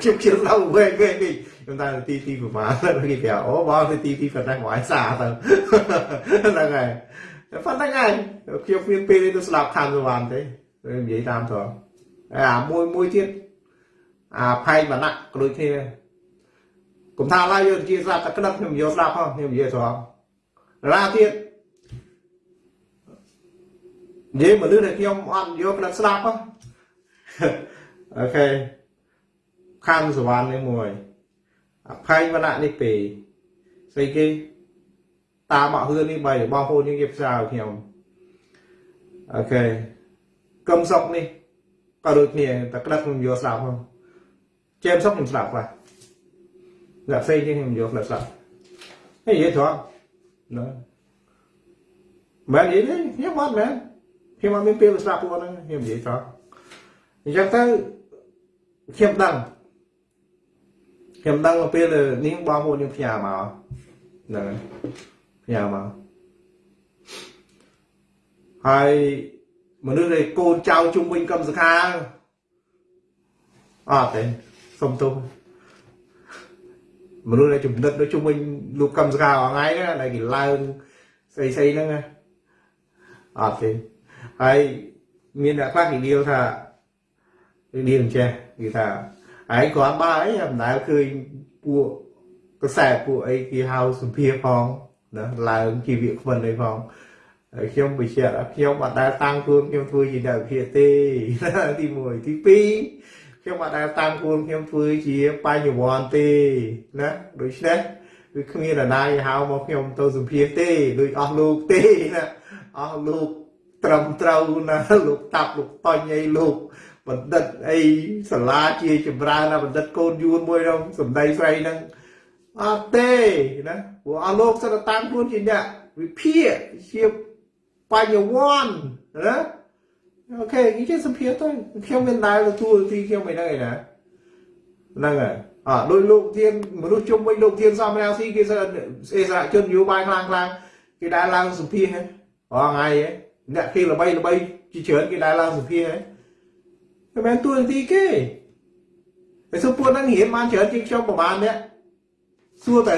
ខ្ញុំខ្ញុំស្ដាប់វែងវែងនេះខ្ញុំតែនាទីទីប្រហែលគេប្រាប់អូបងនាទីទីប៉ុណ្ណឹងមកឲ្យសារទៅហ្នឹងហើយប៉ុណ្ណឹងហើយខ្ញុំមានពេលទៅស្ដាប់ខាងសវណ្ណទេនិយាយតាមត្រង់អាមួយមួយទៀតអាផែងវណ្ណៈក៏ដូចគ្នាកុំថាឡើយយកជាស្ដាប់តែក្តឹបខ្ញុំយកស្ដាប់ហ៎ខ្ញុំនិយាយត្រង់រាទៀតនិយាយមនុស្សដែលខ្ញុំអត់យកក្តឹបស្ដាប់ហ៎ អូខេខណ្ឌសវណ្ណនេះមួយអភ័យវណ្ណៈនេះពីរស្អីគេតាមមកហឿននេះបីបងប្អូនយើងគេផ្សាយខ្ញុំអូខេកឹមសុកនេះក៏ដូចគ្នាតែក្តិតខ្ញុំយកស្ដាប់ផងជេមសុកខ្ញុំស្ដាប់ខ្លះអ្នកផ្សេងទៀតខ្ញុំយកខ្លះស្ដាប់ហើយនិយាយត្រង់ណាមែននិយាយទេខ្ញុំអត់មែនខ្ញុំអត់មានពេលស្ដាប់ពួកហ្នឹងខ្ញុំនិយាយត្រង់អញ្ចឹងទៅ ខ្ញុំដឹងខ្ញុំដឹងពេលនេះបងប្អូនយើងផ្ញើមកហ្នឹងផ្ញើមកហើយមនុស្សដែលកូនចៅជុំវិញកម្មសខាអត់ទេសុំទោសមនុស្សដែលចំណិតនៅជុំវិញលោកកម្មសខាអថ្ងៃណាដែលគេឡើងស្អីស្អីហ្នឹងអត់ទេហើយមានអ្នកខ្លះគេនិយាយថា និយាយអញ្ចេះគេថាឯងគ្រាន់បើអីមិនដែលឃើញពួកកសែពួកអីគេហៅសម្ភារផងណាឡើងជីវៈខ្វិនអីផងហើយខ្ញុំបញ្ជាក់ខ្ញុំអត់ដែលតាំងខ្លួនខ្ញុំធ្វើជាអ្នកវិភាគទេទី1ទី2ខ្ញុំអត់ដែលតាំងខ្លួនខ្ញុំធ្វើជាបញ្ញវន្តទេណាដូច្នេះវាគ្មានរណាយហៅមកខ្ញុំទៅសម្ភារទេដូចអស់លោកទេណាអស់លោកត្រឹមត្រូវណាលោកតាប់លោកតញអីលោក បណ្ឌិតអីសាលាជាចម្រើនណាបណ្ឌិតកូនយួនមួយក្នុងសម្ដីស្រីហ្នឹងអត់ទេណាព្រោះអស់លោកសិតតាមខ្លួនជាអ្នកវិភាគជាបញ្ញវន្តណាអូខេនិយាយសម្ភារទៅខ្ញុំមានដែរទទួលទីខ្ញុំមិនដឹងឯណាហ្នឹងហើយអើដោយលោកធានមនុស្សជុំវិញលោកធានសំរាំងស៊ីគេសិអេសារជនយោបាយខ្លាំងខ្លាំងគេដែរឡើងសម្ភារហ្នឹងអងថ្ងៃអ្នកគេល្បីល្បីជាច្រើនគេដែរឡើងសម្ភារហ្នឹង មិនមែនទួនាទីគេតែសួរពួកហ្នឹងរៀនបានច្រើនជាងខ្ញុំប្រហែលអ្នកសួរទៅ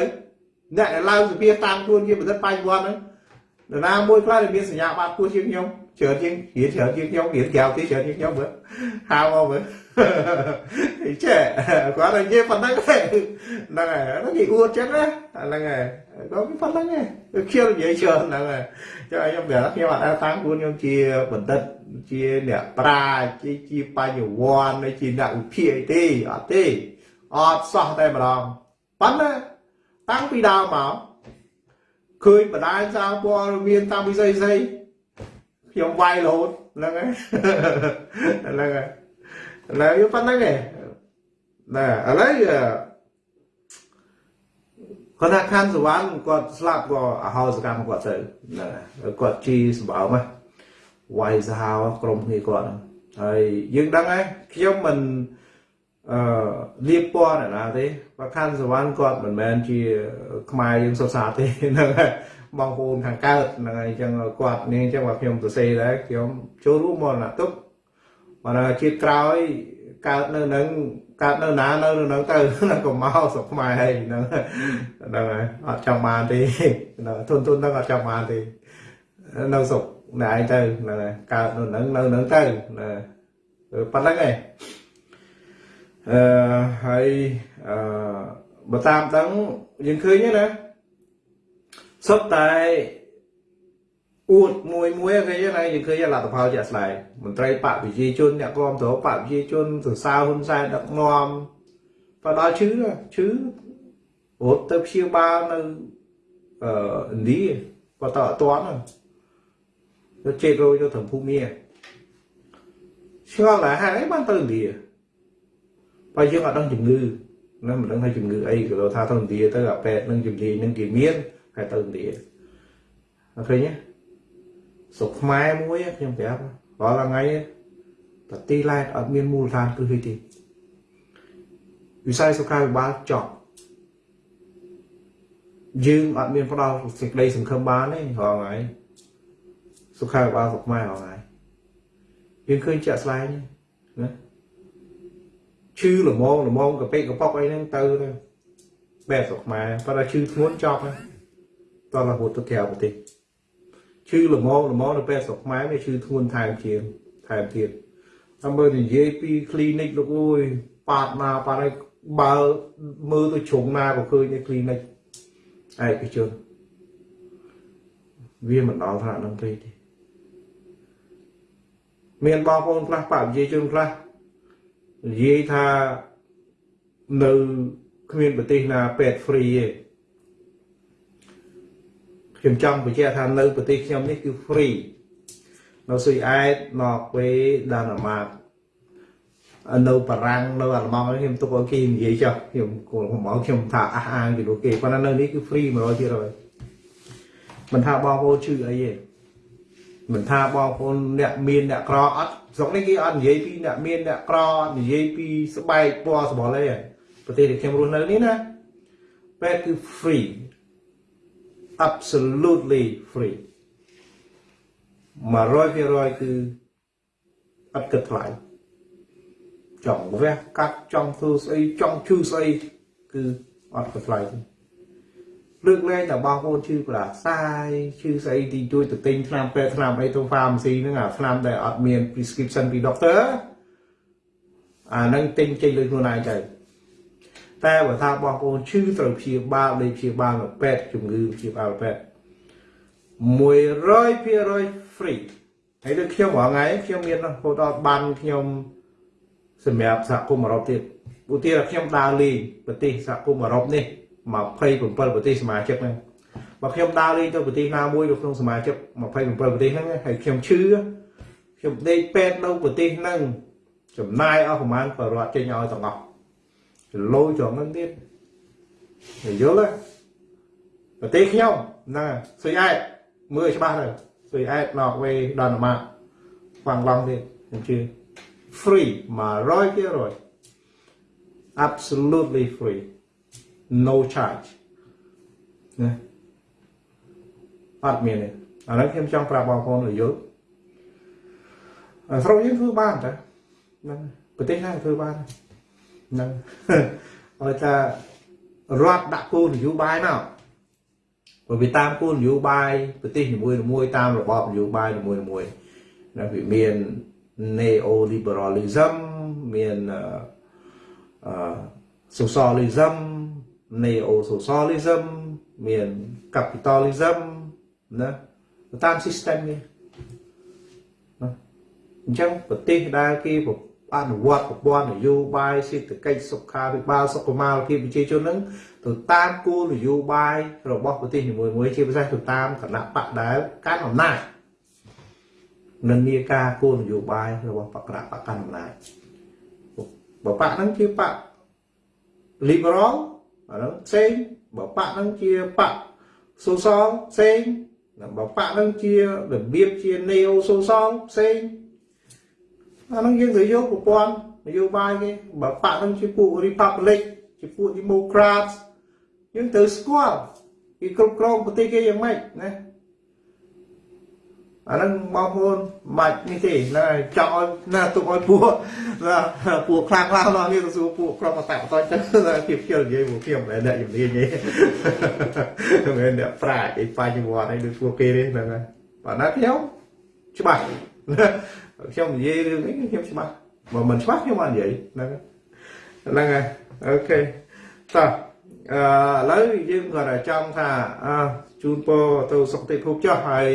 អ្នកដែលឡើងសភាតាមខ្លួនជាបណ្ឌិតបញ្ញវន្តហ្នឹងនរណាមួយខ្លះដែលមានសញ្ញាបត្រគួរជាងខ្ញុំច្រើនជាងរៀនច្រើនជាងខ្ញុំរៀនក្រៅទីច្រើនជាងខ្ញុំមើលហៅមកមើល ចេះគាត់និយាយប៉ុណ្ណឹងហ្នឹងហើយហ្នឹងគេអួតចឹងណាហ្នឹងហើយគាត់ប៉ុណ្ណឹងឯងខ្ញុំនិយាយច្រើនហ្នឹងហើយចុះខ្ញុំប្រាប់ខ្ញុំអត់តាមខ្លួនខ្ញុំជាបណ្ឌិតជាអ្នកប្រាជ្ញជាជាបញ្ញវន្តជាអ្នកវិភាគអីទេអត់ទេអត់សោះតែម្ដងប៉ុន្តែតាំងពីដើមមកឃើញបដាយសារព័ត៌មានតាមវិស័យស្អីខ្ញុំវាយរហូតហ្នឹងហើយហ្នឹងហើយ ឡើយប៉ុណ្្នឹងឯងណាឥឡូវគាត់ថាខាន់សវណ្ណគាត់ស្លាប់ក៏អហោសកម្មគាត់ទៅណាគាត់ជីសម្បើមវាយសាហាវក្រុមគ្នាគាត់ហ្នឹងហើយយើងដឹងហើយខ្ញុំមិនអឺលៀបពណ៌ណាទេបើខាន់សវណ្ណគាត់មិនមែនជា ខ្មែរយើងសុខសាទេហ្នឹងហើយបងប្អូនខាងកើតហ្នឹងហើយអញ្ចឹងគាត់នេះអញ្ចឹងបើខ្ញុំសរសេរដែរខ្ញុំចូលរួមមរណទុក្ខ បើជាតិក្រោយកើតនៅនឹងកើតនៅណានៅនឹងទៅនឹងក៏មកស្រុកខ្មែរហើយហ្នឹងហ្នឹងហើយអត់ចង់បានទេធនទុនហ្នឹងអត់ចង់បានទេនៅស្រុកណែឯងទៅហ្នឹងហើយកើតនៅនឹងនៅនឹងទៅណាប៉ុណ្្នឹងឯងអឺហើយអឺបើតាមដឹងយើងឃើញណាសុទ្ធតែ អួតមួយមួយគេណាយើងឃើញលទ្ធផលជាក់ស្ដែងមន្ត្រីបកវិជាជនអ្នកគ្រប់គ្រងបកវិជាជនសរសើរហ៊ុនសែនដឹកនាំបើដល់ឈឺឈឺរត់ទៅព្យាបាលនៅអឺឥណ្ឌាបើតើអត់ទាន់ទៅជេករយទៅត្រឹមភូមិឆ្ងល់ដែរហេតុអីបានទៅឥណ្ឌាបើយើងអត់ដឹងជំងឺណាមិនដឹងថាជំងឺអីក៏ថាទៅឥណ្ឌាទៅអាពេទ្យនឹងជំនាញនឹងគេមានហើយទៅឥណ្ឌាអត់ឃើញទេ ស្រុកខ្មែរមួយខ្ញុំប្រាប់រាល់ថ្ងៃប្រទីឡែតអត់មានមូលដ្ឋានគ្រឹះទេវិស័យសុខាភិបាលចប់យើងអត់មានផ្ដល់សេចក្តីសង្ឃឹមបានទេរាល់ថ្ងៃសុខាភិបាលស្រុកខ្មែររាល់ថ្ងៃយើងឃើញជាក់ស្ដែងណាឈឺល្មងល្មងកពេកកប៉ុកអីហ្នឹងទៅទៅបែបស្រុកខ្មែរប៉ុន្តែឈឺធ្ងន់ចប់ហើយតោះរហូតទៅក្រៅប្រទេស ឈឺល្មងល្មងនៅពេលស្រុកខ្មែរវាឈឺធ្ងន់ថែមជាងថែមទៀតតាមមើលនិយាយពី clinic លោកអើយប៉ាតណាប៉ាតឲ្យបើមើលទៅជ្រុងណាក៏ឃើញនៅ clinic ឯកជនវាមិនដល់ថ្នាក់នឹងទេទេមានបងប្អូនខ្លះបព្វជិជនខ្លះនិយាយថានៅគ្មានប្រទេសណាពេទ្យ free ទេ ខ្ញុំចង់បញ្ជាក់ថានៅប្រទេសខ្ញុំនេះគឺ free នៅស៊ុយអែតណ័រវេដាណាម៉ាកនៅបារាំងនៅអាល្លឺម៉ង់ខ្ញុំទុកឲ្យគេនិយាយចុះខ្ញុំខ្ញុំមកខ្ញុំថាអះអាងពីលោកគេប៉ុន្តែនៅនេះគឺ free 100%មិនថាបងប្អូនឈឺអីទេមិនថាបងប្អូនអ្នកមានអ្នកក្រអត់ស្រុកនេះគេអត់និយាយពីអ្នកមានអ្នកក្រនិយាយពីស្បែកពណ៌សម្បុរអីប្រទេសដែលខ្ញុំរស់នៅនេះណាពេទ្យគឺ free absolutely free 100%គឺអត់គិតថ្លៃចង់វះកាត់ចង់ធ្វើស្អីចង់ឈឺស្អីគឺអត់គិតថ្លៃទេលើកលែងតែបងប្អូនឈឺប្រាសាយឈឺស្អីទីជួយទៅទិញថ្នាំពេទ្យថ្នាំអីទៅ pharmacy ហ្នឹងអាថ្នាំដែលអត់មាន prescription ពី doctor អាហ្នឹងទិញចេញលុយខ្លួនឯងទៅ តែបើថាបងប្អូនឈឺត្រូវព្យាបាលលេព្យាបាលនៅពេទ្យជំងឺព្យាបាលពេទ្យ100% free ហើយដូចខ្ញុំរាល់ថ្ងៃខ្ញុំមានហូតដល់បានខ្ញុំសម្រាប់សហគមន៍អឺរ៉ុបទៀតឧទាហរណ៍ខ្ញុំដើរលេងប្រទេសសហគមន៍អឺរ៉ុបនេះ27ប្រទេសសមាជិកហ្នឹងបើខ្ញុំដើរលេងទៅប្រទេសណាមួយនៅក្នុងសមាជិក27ប្រទេសហ្នឹងហើយខ្ញុំឈឺខ្ញុំដេកពេទ្យនៅប្រទេសហ្នឹងចំណាយអស់ប្រហែលប្រវត្តិចេញឲ្យទាំងអស់ លោចត្រង់ហ្នឹងទៀតយល់ទេប្រទេសខ្ញុំហ្នឹងសុយអែតមើលច្បាស់ទៅសុយអែតណកវេដល់ណាមកខ្វាំងឡងទៀតខ្ញុំជឿ free 100% absolutely free no charge ណាអត់មានទេអានេះខ្ញុំចង់ប្រាប់បងប្អូនឲ្យយល់ស្រុកយើងធ្វើបានតាហ្នឹងប្រទេសណាធ្វើបានហ្នឹងឲ្យថារដ្ឋដាក់គោលនយោបាយមកបើវាតាមគោលនយោបាយប្រទេសនីមួយៗតាមរបបនយោបាយនីមួយៗណាវាមាន neoliberalism មានអឺ socialism neo socialism មាន capitalism ណាតាម system នេះណាអញ្ចឹងប្រទេសដែលគេ អនុវត្តប្រព័ន្ធនយោបាយសេដ្ឋកិច្ចសុខាភិបាលសុខុមាលភាពប្រជាជននឹងទៅតាមគោលនយោបាយរបស់ប្រទេសនីមួយៗជាពិសេសទៅតាមគណៈបកដែលកាន់អំណាចនិន្នាការគោលនយោបាយរបស់បកណៈបកកាន់អំណាចបបកហ្នឹងជាបក liberal អាហ្នឹងផ្សេងបបកហ្នឹងជាបក social ផ្សេងបបកហ្នឹងជារបៀបជា neo social ផ្សេង អាហ្នឹងយើងត្រូវយកប្រព័ន្ធនយោបាយគេបបកហ្នឹងជាពួក republic ជាពួក democrats យើងត្រូវស្គាល់គេគ្រប់គ្រងប្រទេសគេយ៉ាងម៉េចណាអាហ្នឹងបងប្អូនមិននេះទេណាចង់ឲ្យណាទុកឲ្យពួកណាពួកខ្លាំងខ្លាំងនោះនេះទៅសួរពួកក្រុមអតបតទៅភាពជិលនិយាយពួកខ្ញុំមិនអ្នកជំនាញទេមិនអ្នកប្រាជ្ញអីបញ្ញវត្តអីដូចពួកគេទេហ្នឹងហើយបើណាខ្ញុំច្បាស់ ខ្ញុំនិយាយរឿងនេះខ្ញុំច្បាស់បើមិនច្បាស់ខ្ញុំអត់និយាយហ្នឹងហ្នឹងហើយអូខេតោះអឺឥឡូវយើងគាត់តែចង់ថាអឺជូនពរទៅសុខទេភពចុះហើយ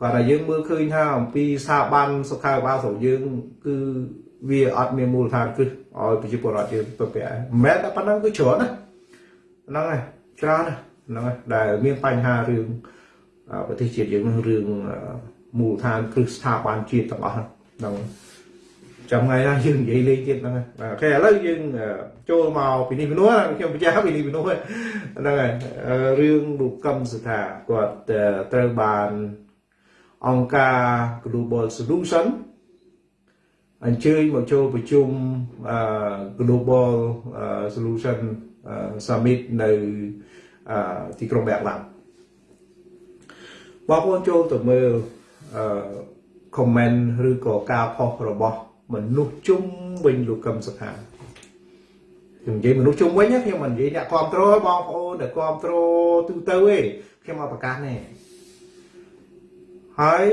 គាត់តែយើងមើលឃើញថាអំពីស្ថាប័នសុខាភិបាលស្រុកយើងគឺវាអត់មានមូលដ្ឋានគ្រឹះឲ្យប្រជាពលរដ្ឋយើងទៅពាក់មិនមែនតែប៉ុណ្ណឹងគឺច្រើនណាហ្នឹងហើយច្រើនណាហ្នឹងហើយដែលមានបញ្ហារឿងប្រទេសជាតិយើងនឹងរឿង មូលដ្ឋានគ្រឹះស្ថាប័នជាតិទាំងអស់ហ្នឹងចាំថ្ងៃណាយើងនិយាយលេងទៀតហ្នឹងហើយអូខេឥឡូវយើងចូលមកពីនេះពីនោះខ្ញុំបញ្ជាក់ពីនេះពីនោះហ្នឹងហើយរឿងលោកកឹមសុថាគាត់ត្រូវបានអង្គការ Global Solution អញ្ជើញមកចូលប្រជុំ Global Solution Summit នៅទីក្រុងបែកឡាំបងប្អូនចូលទៅមើល comment ឬក៏ការផុសរបស់មនុស្សជុំវិញលោកកឹមសុខាខ្ញុំនិយាយមនុស្សជុំវិញខ្ញុំមិននិយាយអ្នកគ្រប់គ្រងបងប្អូនដែលគ្រប់គ្រងទូទៅទេខ្ញុំមកប្រកាសនេះហើយ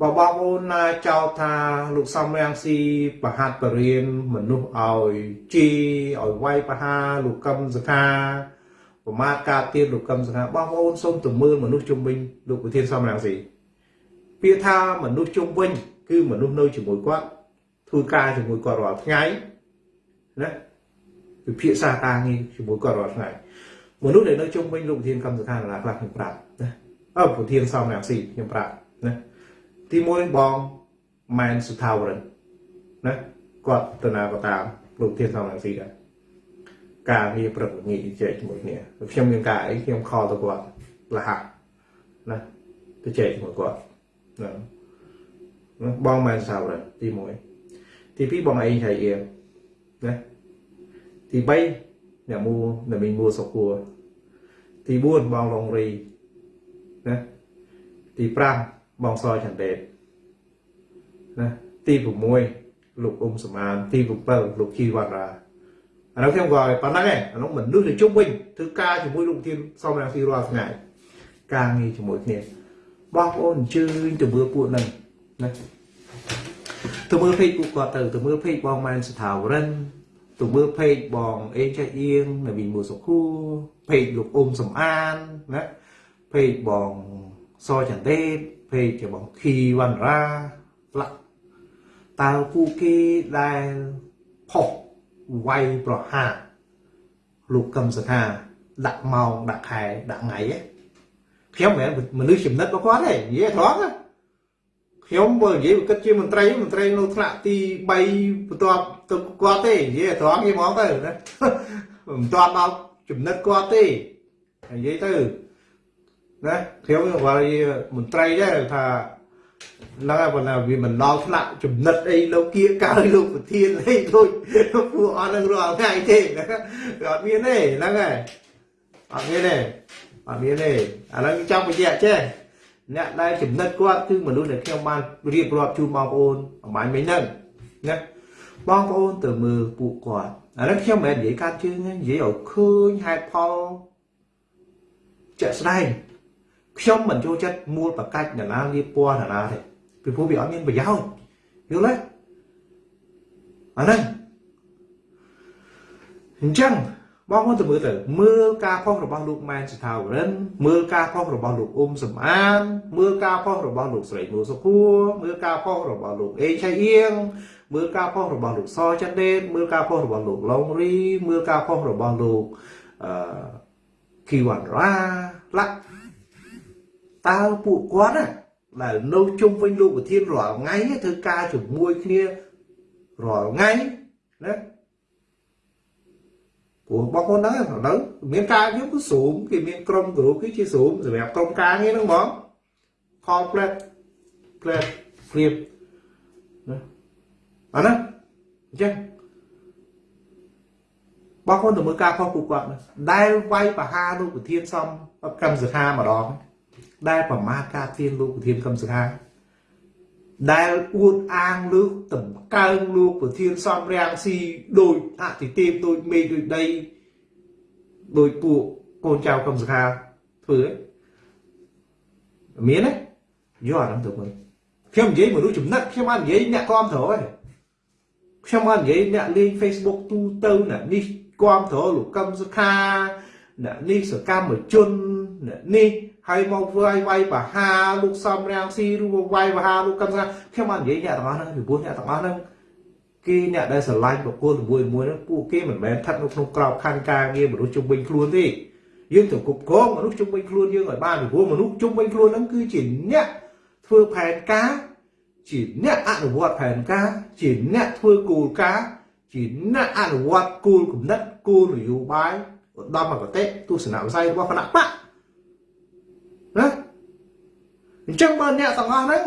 បើបងប្អូនណាចោទថាលោកសំរាំងស៊ីបហាត់បរៀនមនុស្សឲ្យជីឲ្យវាយបហាលោកកឹមសខាប្រមាថការទៀនលោកកឹមសខាបងប្អូនសូមទៅមើលមនុស្សជុំវិញលោកប្រធានសំរាំងស៊ី ពាក្យថាមនុស្សជុំវិញ គឺមនុស្សនៅជាមួយគាត់ធ្វើការជាមួយគាត់រាល់ថ្ងៃណាវិភាសាការងារជាមួយគាត់រាល់ថ្ងៃមនុស្សដែលនៅជុំវិញលោកប្រធានកម្មសខាណាខ្លះខ្ញុំប្រាប់ណាអើប្រធានសំរាំងស៊ីខ្ញុំប្រាប់ណាទី1បងម៉ែនសុថាវរិនណាគាត់ទៅណាក៏តាមលោកប្រធានសំរាំងស៊ីដែរការងារប្រឹកងាយជែកជាមួយគ្នាខ្ញុំមានការអីខ្ញុំខលទៅគាត់លះណាទៅជែកជាមួយគាត់ ណាបងម៉ែនសាវរិនទី1ទី2បងអេងឆៃអៀងណាទី3អ្នកមូអ្នកមីងមូសុខួរទី4បងឡុងរីណាទី5បងសចន្ទដេតណាទី6លោកអ៊ុំសមានទី7លោកជីវណ្ណរាអានោះខ្ញុំក៏ប៉ុណ្ណឹងឯងអានោះមនុស្សទៅជុំវិញធ្វើការជាមួយលោកធានសំរាំងស៊ីរាល់ថ្ងៃការងារជាមួយគ្នា បងប្អូនអញ្ជើញទៅមើលពួកហ្នឹងណាទៅមើល page ពួកគាត់ទៅទៅមើល page បងម៉ែនសថាវរិនទៅមើល page បងអេងចៃអៀងនៅវិញមួសុខូ page លោកអ៊ុំសំអានណា page បងសចន្ទទេព page បងខីវណ្ណរាផ្លាក់តើពួកគេដែលផុសវាយប្រហារលោកកឹមសថាដាក់ម៉ោងដាក់ខែដាក់ថ្ងៃ ខ្ញុំមិនមនុស្សចំណិតរបស់គាត់ទេនិយាយត្រង់ខ្ញុំបើនិយាយគិតជាមន្ត្រីមន្ត្រីនៅថ្នាក់ទី3បន្ទាប់ទៅគាត់ទេនិយាយត្រង់និយាយហ្មងទៅណាមិនទាន់ដល់ចំណិតគាត់ទេនិយាយទៅណាខ្ញុំគាត់មន្ត្រីដែរថាហ្នឹងហើយប៉ុន្តែវាមិនដល់ថ្នាក់ចំណិតអីលោកគៀកើលោកប្រធានអីដូចពួកអត់នឹងរាល់ថ្ងៃទេអត់មានទេហ្នឹងហើយអត់មានទេ អត់មានទេឥឡូវចង់បញ្ជាក់ចេះអ្នកដែលចំណិតគាត់គឺមនុស្សដែលខ្ញុំបានរៀបរាប់ជូនបងប្អូនអំបញ្ញមិញហ្នឹងណាបងប្អូនទៅមើលពួកគាត់អានេះខ្ញុំមិនមែននិយាយកាត់ជើងទេនិយាយឲ្យឃើញហេតុផលជាក់ស្ដែងខ្ញុំមិនចូលចិត្តមូលបកាច់ណានាលៀបពណ៌ណានាទេពីព្រោះវាអត់មានប្រយោជន៍យល់ទេអាហ្នឹងអញ្ចឹង បងប្អូនទៅមើលទៅមើលការផុសរបស់លោកម៉ែនសថាវរិនមើលការផុសរបស់លោកអ៊ុំសំអាន មើលការផុសរបស់លោកស្រីនូសុខួរមើលការផុសរបស់លោកអេឆៃអៀងមើលការផុសរបស់លោកសចន្ទដេតមើលការផុសរបស់លោកឡុងរីមើលការផុសរបស់លោកអឺគីវ៉ាន់រ៉ាឡាក់តើពួកគាត់ណាដែលនៅជុំវិញលោកប្រធានរាល់ថ្ងៃធ្វើការជាមួយគ្នារាល់ថ្ងៃណា ព្រោះបងប្អូនហ្នឹងនៅមានការយើងគឺស៊ូមគេមានក្រុមគ្រូគឺជាស៊ូមសម្រាប់ក្រុមការងារហ្នឹងហ្មង complete plate ព្រៀបណាអាណាអញ្ចឹងបងប្អូនទៅមើលការខុសពួកគាត់ដែលវាយបហាលោកប្រធានសំកម្មសខាម្ដងដែលប្រមាថការទានលោកប្រធានកម្មសខា ដែលអួតអាងលើកតម្កើងលោកប្រធានសំរាំងស៊ីដោយអតិទេពដោយមេឃដោយដីដោយពួកកូនចៅកម្មសខាធ្វើមានទេយកអាហ្នឹងទៅមើលខ្ញុំនិយាយមនុស្សចំណិតខ្ញុំអត់និយាយអ្នកគ្រប់គ្រងទេខ្ញុំអត់និយាយអ្នកលេង Facebook ទូទៅអ្នកនេះគ្រប់គ្រងលោកកម្មសខាអ្នកនេះសកម្មជនអ្នកនេះ ហើយមកធ្វើឲ្យវាយបហាលោកសំរាំងស៊ីឬវាយបហាលោកកឹមសាខ្ញុំអត់និយាយអ្នកទាំងអស់ហ្នឹងពីព្រោះអ្នកទាំងអស់ហ្នឹងគេអ្នកដែលស្រឡាញ់បុគ្គលមួយមួយហ្នឹងពួកគេមិនមែនស្ថិតនៅក្នុងក្របខ័ណ្ឌការងារមនុស្សជុំវិញខ្លួនទេយើងត្រូវគ្រប់គ្រងមនុស្សជុំវិញខ្លួនយើងឲ្យបានពីព្រោះមនុស្សជុំវិញខ្លួនហ្នឹងគឺជាអ្នកធ្វើផែនការជាអ្នកអនុវត្តផែនការជាអ្នកធ្វើគោលការណ៍ជាអ្នកអនុវត្តគោលគំនិតគោលនយោបាយឧត្តមគតិទស្សនវិស័យរបស់គណៈបក ណាអញ្ចឹងបើអ្នកទាំងអស់ហ្នឹង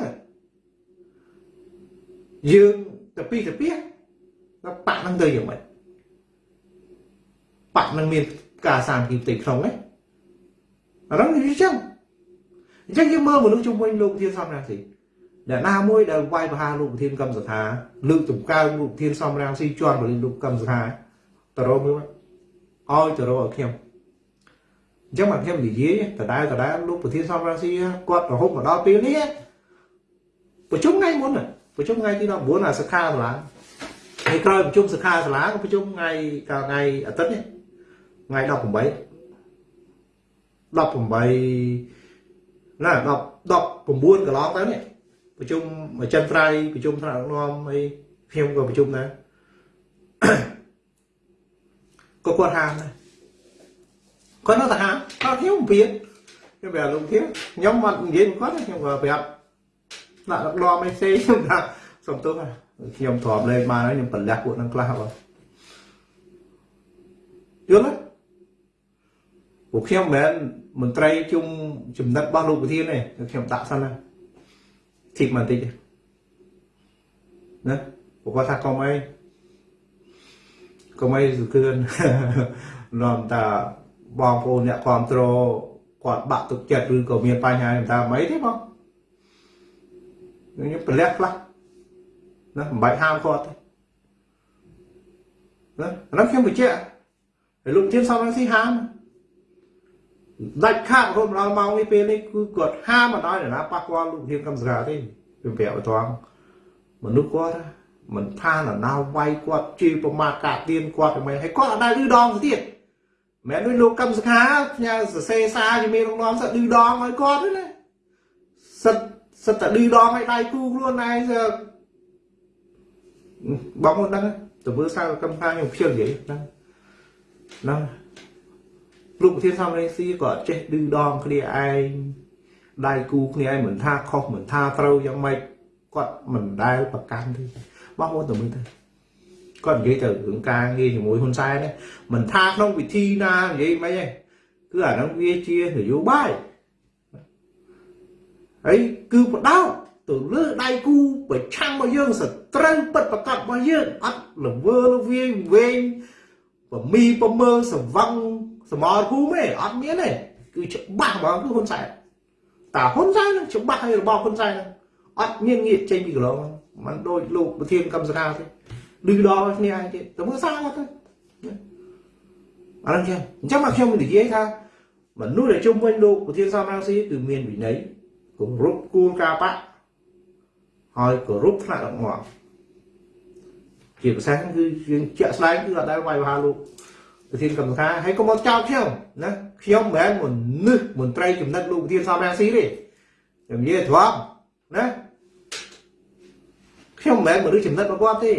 យើងទៅពីទៅពីទៅបាក់ហ្នឹងទៅយ៉ាងម៉េចបាក់ហ្នឹងមានការសាមគ្គីផ្ទៃក្នុងហ្នឹងអាហ្នឹងវាអញ្ចឹងអញ្ចឹងយើងមើលមនុស្សជុំវិញលោកធានសំរាំងស៊ីដែលណាមួយដែលវាយប្រហារលោកប្រធានកម្មសថាលើកចំកើងលោកប្រធានសំរាំងស៊ីជន់បរិលោកកម្មសថាតរមើលឲ្យតរឲ្យខ្ញុំ អញ្ចឹងមកខ្ញុំនិយាយដដែលដដែលលោកប្រធានសំរាស៊ីគាត់រហូតមកដល់ពេលនេះប្រជុំថ្ងៃមុនប្រជុំថ្ងៃទី19អាសិក្ខាសាលាហើយក្រោយប្រជុំសិក្ខាសាលាក៏ប្រជុំថ្ងៃកាលថ្ងៃអាទិត្យនេះថ្ងៃ18 18ណា10 19កន្លងទៅនេះប្រជុំមួយចិនត្រៃប្រជុំថ្នាក់ដឹកនាំអីខ្ញុំក៏ប្រជុំដែរក៏គាត់ហាមដែរ គាត់នៅតែហាមគាត់ខ្ញុំពៀនខ្ញុំប្រាប់លោកធាខ្ញុំមកនិយាយគាត់ខ្ញុំក៏ប្រាប់ដាក់ដឹកនាំអីផ្សេងខ្ញុំថាសុំទោសខ្ញុំទ្រាំលេងបានហើយខ្ញុំប្រលះពួកនឹងខ្លះបងយល់ទេពួកខ្ញុំមិនមែនមន្ត្រីជុំចំណិតរបស់លោកប្រធានទេខ្ញុំដាក់សិនណាធីកបន្តិចណាពួកគាត់ថាកុំអីកុំអីសុខឿននាំតា បងប្អូនអ្នកគ្រប់គ្រងគាត់បាក់ទឹកចិត្តឬក៏មានបញ្ហាតាមអីទេបងខ្ញុំប្រលះខ្លះណាមិនបាច់ហាមគាត់ទេណាអានោះខ្ញុំបញ្ជាក់ហើយលោកជាសំរងស៊ីហាមដាច់ខាតរហូតដល់ម៉ោងនេះពេលនេះគឺគាត់ហាមមិនឲ្យណាប៉ះពាល់លោកធានកម្មសកាទេខ្ញុំប្រាប់ឲ្យត្រង់មនុស្សគាត់មិនថានរណាវាយគាត់ជេរប្រមាថកាទៀនគាត់ទៅមិនហើយគាត់អត់ដែលឮដងទៅទៀត មិនដូចលោកកម្មសខាផ្ញើសរសេរសារជំនាញរងនាំសិតឌឺដងឲ្យគាត់ទេណាសិតសិតតែឌឺដងឲ្យដៃគូខ្លួនឯងបងមកដឹងទៅមើលសារកម្មការខ្ញុំខ្ជិលនិយាយហ្នឹងហ្នឹងលោកប្រធានសំរងស៊ីក៏ចេះឌឺដងគ្នាឯងដៃគូគ្នាឯងមិនថាខុសមិនថាត្រូវយ៉ាងម៉េចគាត់មិនដែលប្រកាន់ទេបងប្អូនទៅមើលទៅ គាត់និយាយទៅរឿងការងារជាមួយហ៊ុនសែននេះមិនថាក្នុងវិធីណានិយាយមិនទេគឺអាហ្នឹងវាជានយោបាយហើយគឺបដោតទៅលើដៃគូប្រឆាំងរបស់យើងសត្រូវពិតប្រកបរបស់យើងអត់លវើលវាយវែងប្រមីប្រមើសវឹងសមរភូមិទេអត់មានទេគឺច្បាស់ហ្មងគឺហ៊ុនសែនតាហ៊ុនសែននឹងច្បាស់ហើយរបស់ហ៊ុនសែនអត់មានងាកចេញពីកន្លងមិនដូចលោកប្រធានកម្មសខាទេ ឌឺដល់គ្នាឯងទៀតទៅមើលសារគាត់ទៅអាហ្នឹងចឹងអញ្ចឹងមកខ្ញុំនិយាយថាមនុស្សដែលជុំវិញលោកប្រធានសំរងស៊ីគឺមានវិន័យគោរពគួរការបៈហើយគោរពថ្នាក់ដឹកនាំជាភាសាគឺយើងជាក់ស្ដែងគឺអត់ដែលវាយប្រហារលោកប្រធានកម្មការហើយកុំមកចោទខ្ញុំណាខ្ញុំមិនមែនមនុស្សមន្ត្រីចំណិតលោកប្រធានសំរងស៊ីទេខ្ញុំនិយាយត្រង់ណាខ្ញុំមិនមែនមនុស្សចំណិតរបស់គាត់ទេ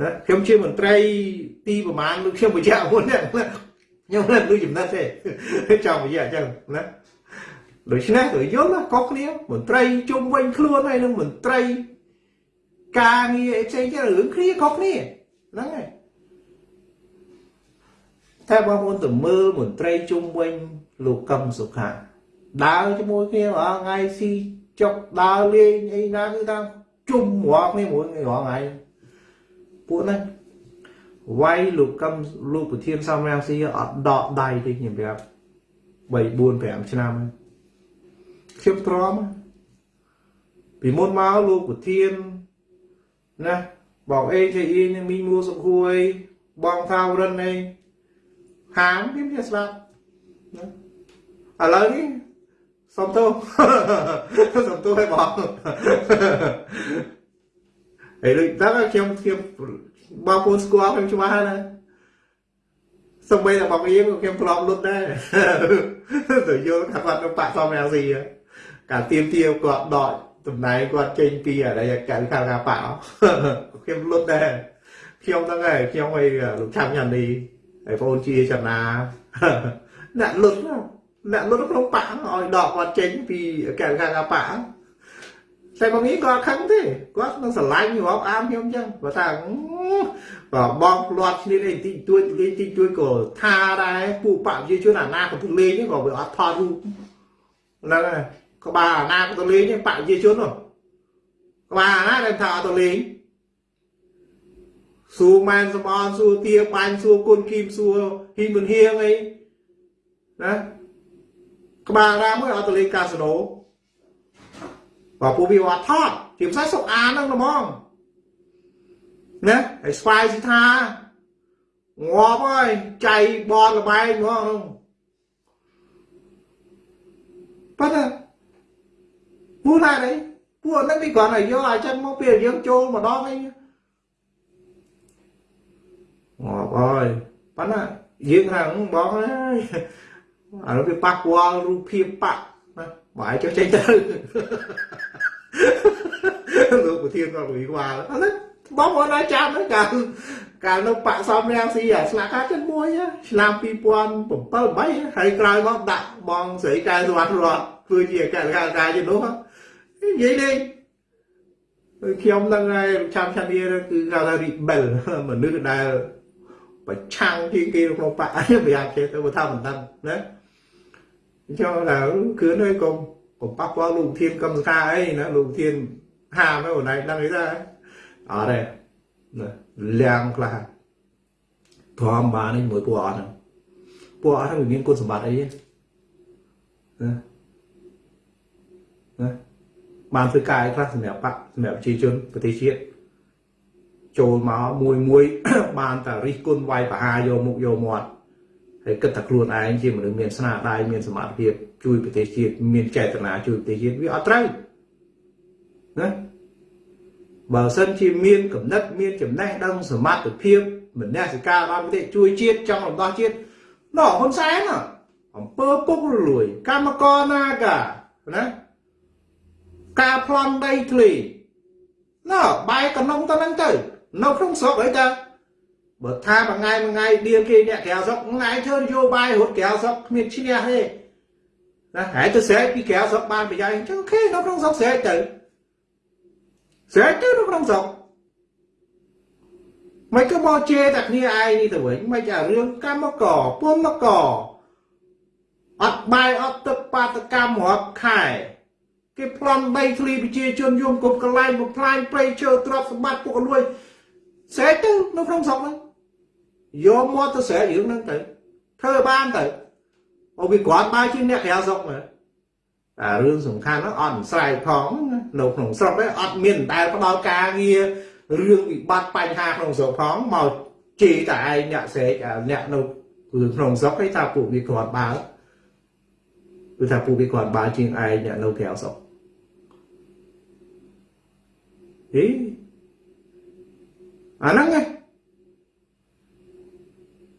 ណាខ្ញុំជាមន្ត្រីទីប្រមាណលោកខ្ញុំបញ្ជាក់មុននេះខ្ញុំមិនដូចចំណិតទេចង់និយាយអញ្ចឹងណាដូច្នេះក៏យល់ណាកុសគ្នាមន្ត្រីជុំវិញខ្លួនហើយនឹងមន្ត្រីការងារអីផ្សេងទៀតរឿងគ្នាខុសគ្នាហ្នឹងហើយតែបងប្អូនទៅមើលមន្ត្រីជុំវិញលោកកឹមសុខាដើរជាមួយគ្នារាល់ថ្ងៃស៊ីចុកដើរលេងអីណាគឺថាជុំរាល់គ្នាមួយរាល់ថ្ងៃ ពួកហ្នឹងវាយលោកកឹមលោកប្រធានសំរាំងស៊ីអត់ដកដៃទេខ្ញុំប្រាប់3 4 5ឆ្នាំខ្ញុំទ្រាំពីមុនមកលោកប្រធានណាបងអេជអ៊ីនឹងមីមួសុខួយបងថាវរិនឯងហាមខ្ញុំជាស្ដាប់ណាឥឡូវនេះសុំទោសសុំទោសឲ្យបង ហើយដូចដល់ខ្ញុំខ្ញុំបងប្អូនស្គាល់ខ្ញុំច្បាស់ហើយណាសំបីតែបងអៀងខ្ញុំធ្លាប់លុតដែរទៅយល់ថាគាត់នៅបាក់សំរាំងស៊ីការទៀមទាគាត់ដកតំណែងគាត់ចេញពីអរិយកៅខាងការបាក់ខ្ញុំលុតដែរខ្ញុំហ្នឹងហើយខ្ញុំឲ្យលោកឆាប់ញ៉ាំនេះហើយបងជាចំណាអ្នកលុតអ្នកលុតក្នុងបាក់ឲ្យដកគាត់ចេញពីកៅខាងការបា ក់តែបងនេះគាត់ខឹងទេគាត់នឹងស្រឡាញ់រាប់អានខ្ញុំអញ្ចឹងគាត់ថាបើបងផ្លាត់គ្នានេះតិចតួចលេងតិចតួចក៏ថាដែរពួកបព្វជិជនអាណាកំពុងលេងក៏វាអត់ថតរូបហ្នឹងហើយក្បាលអាណាក៏ទៅលេងបព្វជិជននោះក្បាលអាណាដែលថាអត់ទៅលេងសួរម៉ែនសំអនសួរទាបាញ់សួរគុណគីមសួរហ៊ីមិនហៀងអីណាក្បាលណាមួយអត់ទៅលេងកាស៊ីណូ បើពួកវាអត់ថតជាភាសាសុកអានហ្នឹងហ្មងណាហើយស្វាយសិថាងាប់ហើយចៃបនលបែងហ្មងហ្នឹងប៉ុន្តែពួកណានេះពួកហ្នឹងវាគ្រាន់តែយកឲ្យចឹងមកពេលយើងចូលម្ដងអីងាប់ហើយប៉ុន្តែយើងថាបងអើយអានោះវាប៉ះពាល់រូបភាពបាក់ណា បាយចុះចេញទៅលោកប្រធានគាត់វិវាលអត់បងប្អូនអាចចាំហ្នឹងកាលកាលនៅបាក់សំរាំងស៊ីអាស្លាកការចិត្តមួយឆ្នាំ2007 8ហើយក្រោយមកដាក់បងស្រីកែសវណ្ណរតធ្វើជាកលការការជានោះនិយាយលេងខ្ញុំនឹងហើយចាំឆានីគឺគេថា rebel មនុស្សដែលប្រឆាំងជាងគេក្នុងបកប្រយ័ត្នចេះទៅថាមិនដឹងណា អញ្ចឹងដល់គឺនៅកុំកុំប៉ះពាល់លោកធានកម្មសខាអីណាលោកធានហាមអូនឯងដឹងអីដែរអត់ទេណាលៀងខ្លះធំបាននេះមួយពួកអត់ហ្នឹងពួកអត់ហ្នឹងវាមានគុណសម្បត្តិអីណាណាបានធ្វើការអីខ្លះសម្រាប់បកសម្រាប់ប្រជាជនប្រទេសជាតិចូលមកមួយមួយបានតែរិះគន់វាយប្រហារយកមុខយកមាត់ ហើយគិតថាខ្លួនឯងជាមនុស្សមានស្នាដៃមានសមត្ថភាពជួយប្រទេសជាតិមានចេតនាជួយប្រទេសជាតិវាអត់ត្រូវណាបើសិនជាមានកំណត់មានចំណេះដឹងសមត្ថភាពមនសិការដល់ប្រទេសជួយជាតិចង់រំដោះជាតិណោះហ៊ុនសែនអង្គើពុករលួយ កម្មករណាកាណាការប្លន់ដីធ្លីណោះបែកកណ្ដុងទៅហ្នឹងទៅ នៅក្នុងស្រុកអីតា បើថាមួយថ្ងៃមួយថ្ងៃឌៀងគេអ្នកក្រៅស្រុកថ្ងៃធ្វើនយោបាយរត់ក្រៅស្រុកគ្មានឈ្នះទេណាហើយទៅស្រែកពីក្រៅស្រុកបានប្រយោជន៍អញ្ចឹងអូខេនៅក្នុងស្រុកស្រែកទៅស្រែកទៅនៅក្នុងស្រុកមិនក៏មកជេរតែគ្នាឯងនេះទៅវិញមិនចារឿងកម្មកពុំមកអត់បាយអត់ទឹកបាតកម្មរាប់ខែគេប្លន់ដីធ្លីប្រជាជនយំគប់កន្លែងបំផ្លាញព្រៃឈើទ្រព្យសម្បត្តិពុករលួយស្រែកទៅនៅក្នុងស្រុកហ្នឹង យកមកទៅស្រែករឿងហ្នឹងទៅធ្វើបានទៅអូវាគ្រាន់បើជាអ្នកក្រៅស្រុកមើលតែរឿងសំខាន់ហ្នឹងអត់ស្រែកផងនៅក្នុងស្រុកហ្នឹងអត់មានដែលផ្ដល់ការងាររឿងវិបត្តិបញ្ហាក្នុងស្រុកផងមកជេរតែឯងអ្នកស្រែកអ្នកនៅគឺក្នុងស្រុកឯថាពួកវាគ្រាន់បើគឺថាពួកវាគ្រាន់បើជាងឯងអ្នកនៅក្រៅស្រុកហេអាហ្នឹងឯង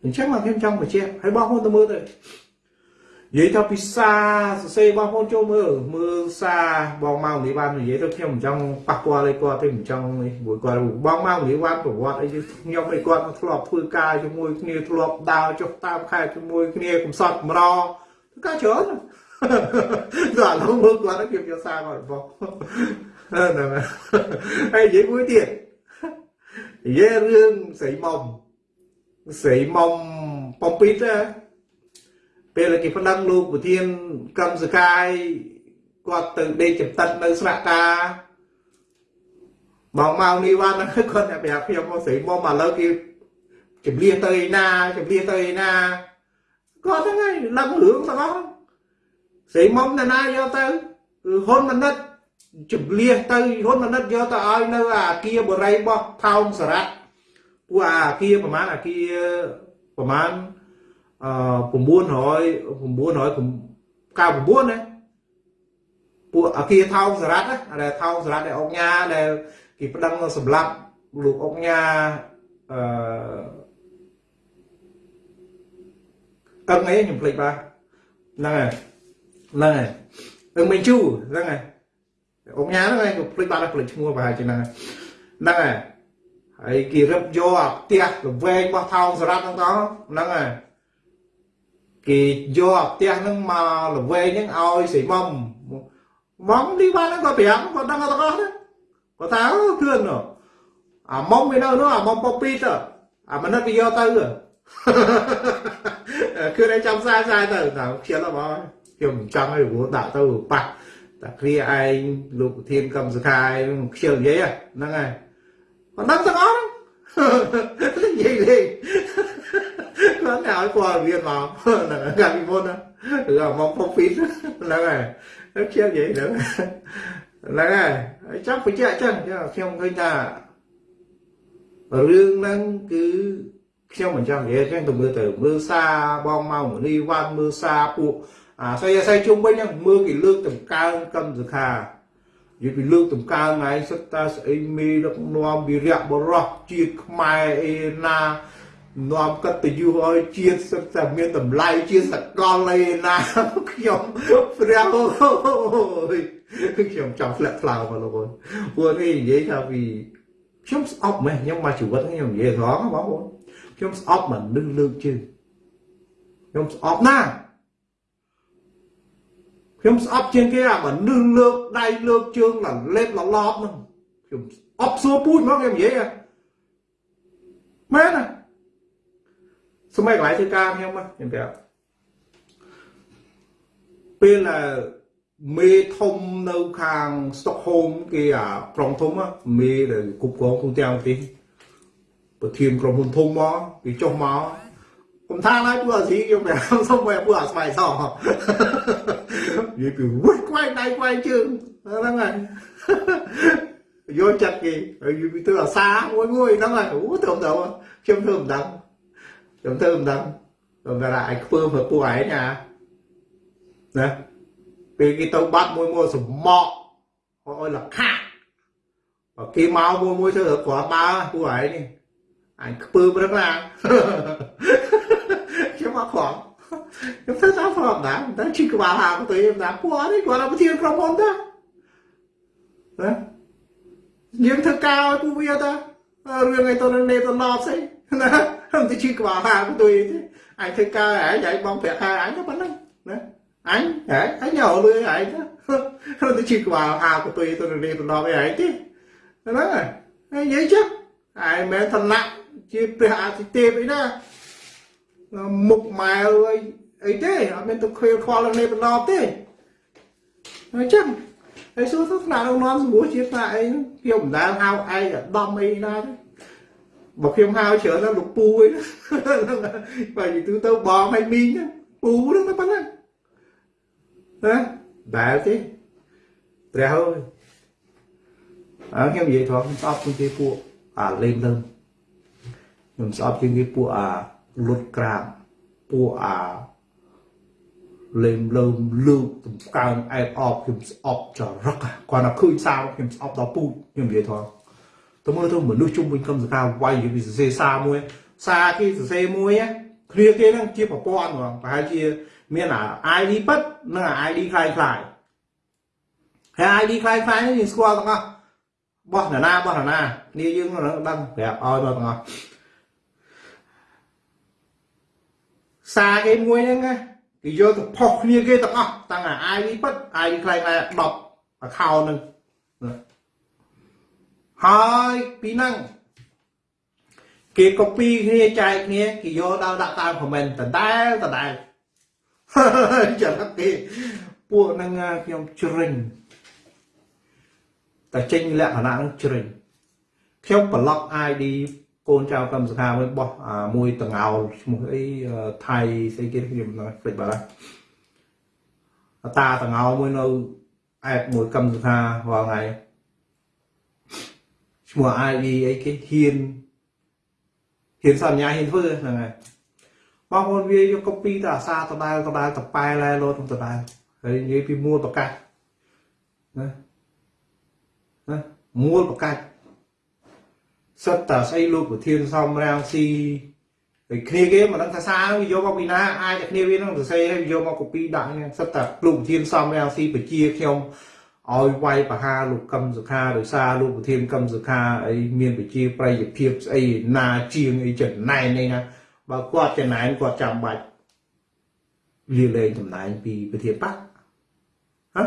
អញ្ចឹងមកខ្ញុំចង់បញ្ជាក់ហើយបងប្អូនទៅមើលទៅនិយាយថាពិសាសរសេរបងប្អូនចូលមើលមើលសារបងមកនេះបាននិយាយទៅខ្ញុំមិនចង់ប៉ះពាល់អីគាត់ទេមិនចង់នេះមួយគាត់បងមកនេះបានប្រវត្តិអីខ្ញុំអីគាត់ធ្លាប់ធ្វើការជាមួយគ្នាធ្លាប់ដើរចុះតាមខេត្តជាមួយគ្នាកំសត់កម្រធ្វើការច្រើនដល់ឥឡូវមើលគាត់ខ្ញុំយកសារគាត់បងហ្នឹងហើយនិយាយមួយទៀតនិយាយរឿងស្រីមុំ ស្រីមុំបំពីតពេលគេប្តឹងលោកប្រធានកម្មសកាយគាត់ទៅដេកចំតិតនៅស្នាក់ការបងមកនេះវ៉ាន់គាត់តែប្រាប់ខ្ញុំមកស្រីមុំឥឡូវគេជំលះទៅឯណាជំលះទៅឯណាគាត់ហ្នឹងហើយដឹងរឿងទាំងអស់ស្រីមុំណាណាយកទៅគឺហ៊ុនមនិតជំលះទៅហ៊ុនមនិតយកទៅឲ្យនៅអាគារបរិយរបស់ថោងសារ៉ាត់ ពួកអាគារប្រហែលអាគារប្រហែលអឺ900 999ណាពួកអាគារថោងសារ៉ាត់ណាដែលថោងសារ៉ាត់ដែលអង្គញាដែលគេប្តឹងសម្រាប់លោកអង្គញាអឺអឹងអីខ្ញុំភ្លេចបាទហ្នឹងហើយហ្នឹងហើយអឹងមិនជូហ្នឹងហើយអង្គញាហ្នឹងឯងក៏ភ្លេចបាត់ហើយភ្លេចឈ្មោះប្រហែលជាហ្នឹងហ្នឹងហើយ ហើយគេរឹបយកអាផ្ទះល្វែងរបស់ថោងសារ៉ាត់ហ្នឹងតហ្នឹងហើយគេយកអាផ្ទះហ្នឹងមកល្វែងហ្នឹងឲ្យស្រីមុំមុំនេះបានហ្នឹងក៏ប្រាប់គាត់ដឹងទាំងអស់ហ្នឹងគាត់ថាអូធឿនអាមុំវានៅនោះអាមុំប៉ុពីទៅអាមនិតវាយកទៅគឺតែចាំសាសាទៅថាខ្ជិលបងខ្ញុំមិនចង់ឲ្យព្រោះដាក់ទៅប៉ះតែគ្រាឯងលោកប្រធានកម្មសខាយខ្ជិលនិយាយហ្នឹងហើយ គាត់ដឹងទាំងអស់និយាយលេងគាត់តែឲ្យព័ត៌មានមកហ្នឹងកាលពីមុនណាឬមកផុសពីហ្នឹងហើយខ្ជិលនិយាយហ្នឹងហ្នឹងហើយចង់បញ្ជាក់ចឹងខ្ញុំឃើញថារឿងហ្នឹងគឺខ្ញុំមិនចង់និយាយចឹងទៅមើលទៅមើលសារបងមកមនីវ៉ាន់មើលសារពួកអាស្អីស្អីជុំវិញហ្នឹងមើលគេលើកតម្កើងកម្មសខា និយាយពីលើកតម្កើងឯងសិតតាស្អីមេដឹកនាំវិរៈបរោះជាតិខ្មែរអេណានាំកតយុឲ្យជាតិសិតតែមានតម្លៃជាសកលអេណាខ្ញុំព្រះអូយខ្ញុំចង់ធ្លាក់ថ្លើមមកលោកអូនពួកនេះនិយាយថាពីខ្ញុំស្អប់មែនខ្ញុំមកជីវិតខ្ញុំនិយាយត្រង់បងប្អូនខ្ញុំស្អប់មនុស្សលើកជើងខ្ញុំស្អប់ណាស់ ខ្ញុំស្អប់ជាងគេអាមនុស្សលើកដៃលើកជើងលលេបលឡប់ហ្នឹងខ្ញុំអប់សួរពូជមកខ្ញុំនិយាយមែនណាសម័យកន្លែងធ្វើការខ្ញុំខ្ញុំប្រាប់ពេលមេធំនៅខាងស្តុកហូមគេអាក្រុងធំមេដែលគ្រប់គ្រងទូទាំងប្រទេសប្រធានក្រុមហ៊ុនធំមកគេចុះមក ខ្ញុំថាឡើយពួកអាស៊ីខ្ញុំប្រាប់សុំមកពួកអាស្វ័យសនិយាយពីវឹកខ្វែងដៃខ្វែងជើងហ្នឹងហើយយកចិត្តគេហើយយូរពីទៅអាសាមួយមួយហ្នឹងហើយអូត្រឹមត្រូវខ្ញុំធ្វើមិនដឹងខ្ញុំធ្វើមិនដឹងខ្ញុំថាឯងខ្ពើព្រោះពួកឯងណាណាពេលគេទៅបាត់មួយមួយសមក់ឲ្យលខាបើគេមកមួយមួយធ្វើគ្រាន់ដើពួកឯងនេះអញខ្ពើព្រឹកណាខ្ញុំមកខំ ខ្ញុំធ្វើតាមប្រហែលតែជីក្បាលហាទៅតាមពួកនេះគាត់ប្រធានក្រុមហ៊ុនតាណាយើងធ្វើការឲ្យពួកវាតារឿងអីទៅនឹងនេទៅណប់ស្អីណាខ្ញុំទៅជីក្បាលហាទៅទេអញធ្វើការឯងឯងបងប្រាក់ខែអញទៅប៉ុណ្ណឹងណាអញហ៎អញយកលុយឯងខ្ញុំទៅជីក្បាលហាទៅទៅនឹងនេទៅណប់ឯងទេហ្នឹងហើយនិយាយចុះឯងមិនឋានៈជាព្រះអាទិទេពអីណាមុខម៉ែអី អីទេអត់មានទៅខ្វៀលខ្វល់នឹងនេះបណ្ដោទេអញ្ចឹងហើយសួរទៅថ្នាក់រងនាំសម្រួលជាថ្នាក់អីខ្ញុំមិនដែលហៅឯងអាដំអីណាទេបើខ្ញុំហៅច្រើនដល់លោកពូអីបើនិយាយទៅទៅបងឲ្យមីងពូហ្នឹងតែប៉ុណ្ណឹងណាដែលទេព្រះអើយអើខ្ញុំនិយាយត្រង់ស្អប់ជាងពួកអាលេងលើខ្ញុំស្អប់ជាងគេពួកអាលុតក្រាបពួកអា លេមលើមលើកទំកើងអែបអបខ្ញុំស្អប់ចរឹកគាត់ថាឃើញសារខ្ញុំស្អប់ដល់ពូជខ្ញុំនិយាយថាទៅមើលទៅមនុស្សជុំវិញកម្មសកាវាយពីសរសេរសារមួយសារគេសរសេរមួយគ្នាគេហ្នឹងជាប្រព័ន្ធហ្មងប្រហែលជាមានអា ID ពិតនិងអា ID คล้ายคล้ายហើយ ID คล้ายคล้ายនេះយើងស្គាល់ទាំងអស់បោះណានាបោះណានាគ្នាយើងដឹងប្រាប់ឲ្យមកទាំងអស់សារគេមួយហ្នឹងណា គេយកទៅផុសគ្នាគេទាំងអស់តាំងអា ID ពិត ID ខ្លាំងតែ10 account នឹងហើយពីហ្នឹងគេ copy គ្នាចែកគ្នាគេយកដល់ដាក់តាម comment ដដែលដដែលចាំគេពួកហ្នឹងខ្ញុំជ្រិញតែចេញលក្ខណៈហ្នឹងជ្រិញខ្ញុំប្លុក ID កូនចៅកម្មសខាមួយបោះមួយតងោលឈ្មោះអីថៃស្អីគេខ្ញុំភ្លេចបាត់ហើយតាតងោលមួយនៅអែបមួយកម្មសខារាល់ថ្ងៃឈ្មោះ ID អីគេហ៊ានហ៊ានសញ្ញាហ៊ានធ្វើហ្នឹងហើយបងប្អូនវាយក copy ទៅអាសាដដែលដដែលតប៉ែឡែលោតដដែលហើយនិយាយពីមូលប្រកាសណាណាមូលប្រកាស សិតតាស្អីលោកប្រធានសំរាំងស៊ីហើយគ្នាគេមិនដឹងថាសារវាយកមកពីណាអាចតែគ្នាវានឹងសរសេរហើយយកមក copy ដាក់ហ្នឹងសិតតាលោកប្រធានសំរាំងស៊ីបជាខ្ញុំឲ្យវាយបហាលោកកឹមសុខាដោយសារលោកប្រធានកឹមសុខាអីមានបជាប្រយោភាពស្អីណាជាងអីចំណែននេះណាបើគាត់ចំណែនគាត់ចាំបាច់លាលែងតំណែងពីប្រធានបកហ៎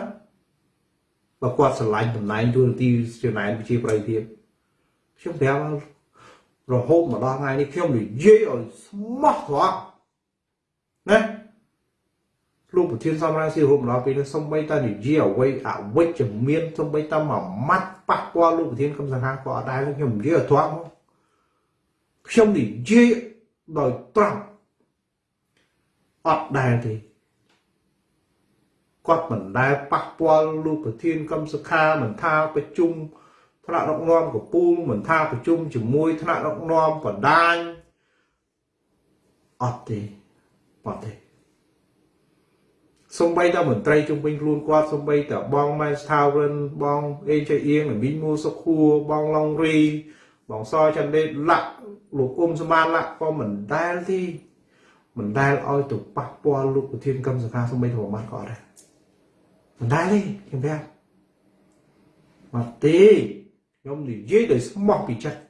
បើគាត់ឆ្លាញ់តំណែងទូរទីចំណែនវិជាប្រយោភាព ខ្ញុំប្រាប់រហូតមកដល់ថ្ងៃនេះខ្ញុំនិយាយឲ្យស្មោះត្រង់ណាលោកប្រធានសំរងស៊ីរួមដល់ពេលនេះសំបីតានិយាយអ្វីអវិជ្ជមានសំបីតាមួយម៉ាត់ប៉ះពាល់លោកប្រធានកំសង្ហាក៏អត់ដែរខ្ញុំនិយាយឲ្យត្រង់ខ្ញុំនិយាយដោយត្រង់អត់ដែរទេគាត់មិនដែលប៉ះពាល់លោកប្រធានកំសខាមិនថាប្រជុំ ថ្នាក់ដឹកនាំកពូលមិនថាប្រជុំជាមួយថ្នាក់ដឹកនាំបដាញអត់ទេអត់ទេសំបីតមន្ត្រីជំវិញខ្លួនគាត់សំបីតបងម៉ែស្ថាវិនបងអេចអៀងមីងមូសុខួរបងឡុងរីបងសចន្ទដេតលាក់លោកអ៊ុំសមានលាក់ក៏មិនដែលទេមិនដែលឲ្យទៅប៉ះពាល់លោកប្រធានកម្មសខាសំបីទៅបានក៏អត់ដែរមិនដែលទេខ្ញុំប្រាប់មកទេ ខ្ញុំនិយាយដោយស្មោះពីចិត្ត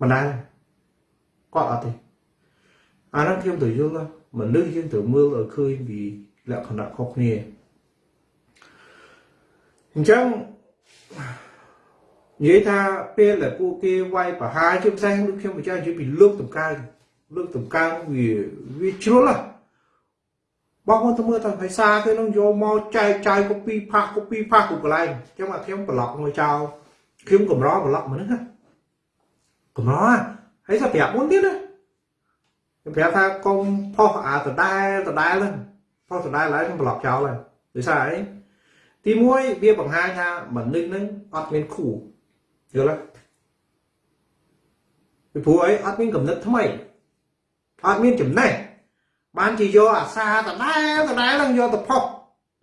មិនដែលគាត់អត់ទេអានោះខ្ញុំទៅយល់មនុស្សយើងត្រូវមើលឲ្យឃើញពីលក្ខណៈខុសគ្នាអញ្ចឹងនិយាយថាពេលដែលពួកគេវាយ ប្រហារជាផ្សេងដូចខ្ញុំបញ្ជាក់និយាយពីលើកតម្កើងលើកតម្កើងវាវាជ្រុលហ៎បងប្អូនទៅមើលតែភាសាគេនឹងយកមកចែកចាយកូពីផាសកូពីផាសគ្រប់កន្លែងអញ្ចឹងមកខ្ញុំប្លុកមួយចោលខ្ញុំកម្រប្លុកមនុស្សកម្រហើយសាប្រាប់មុនទៀតណាខ្ញុំប្រាប់ថាកុំផុសអាដដែលដដែលហ្នឹងផុសដដែលឡើយខ្ញុំប្លុកចោលហើយដោយសារអីទី1វាបង្ហាញថាមនុស្សហ្នឹងអត់មានគូយល់ទេពីព្រោះអីអត់មានកំណត់ថ្មីអត់មានចំណេះ បានជាយកអាសាដដែលដដែលហ្នឹងយកទៅផុស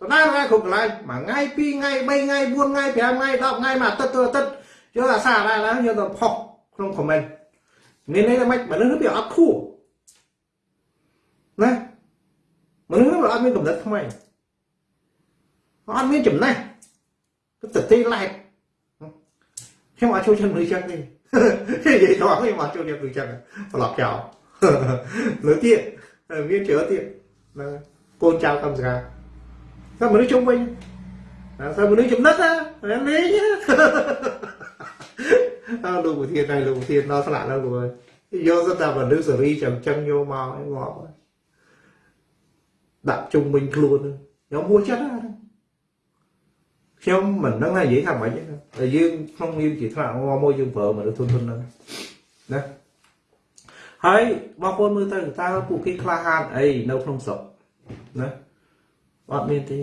ដដែលដដែលគ្រប់កន្លែងមួយថ្ងៃពីរថ្ងៃ3ថ្ងៃ4ថ្ងៃ5ថ្ងៃ10ថ្ងៃមួយអាទិត្យទៅអាទិត្យយកអាសាដដែលហ្នឹងយកទៅផុសក្នុង comment មានន័យថាម៉េចមនុស្សវាអត់ខួរណាមនុស្សវាអត់មានកំណត់ថ្មីអត់មានចំណេះទៅទេឡែកខ្ញុំអត់ចូលចិត្តមនុស្សចឹងទេនិយាយដល់ខ្ញុំអត់ចូលចិត្តមនុស្សចឹងប្រឡប់ចោលលើទៀត viên chữa tiền, cô trao cầm gà. Sao mà nước trung bình, à, sao mà nước chung đất á? Em lý nhá. À, lùi một thiên này lùi của thiên nó lại đâu rồi. Do rất ta vào nước xử lý chẳng chân vô màu ấy ngọt đặt trung bình luôn nhóm mua chết đấy ហើយបងប្អូនមើលទៅតើពួកគេក្លាហានអីនៅក្នុងស្រុកណាអត់មានទេ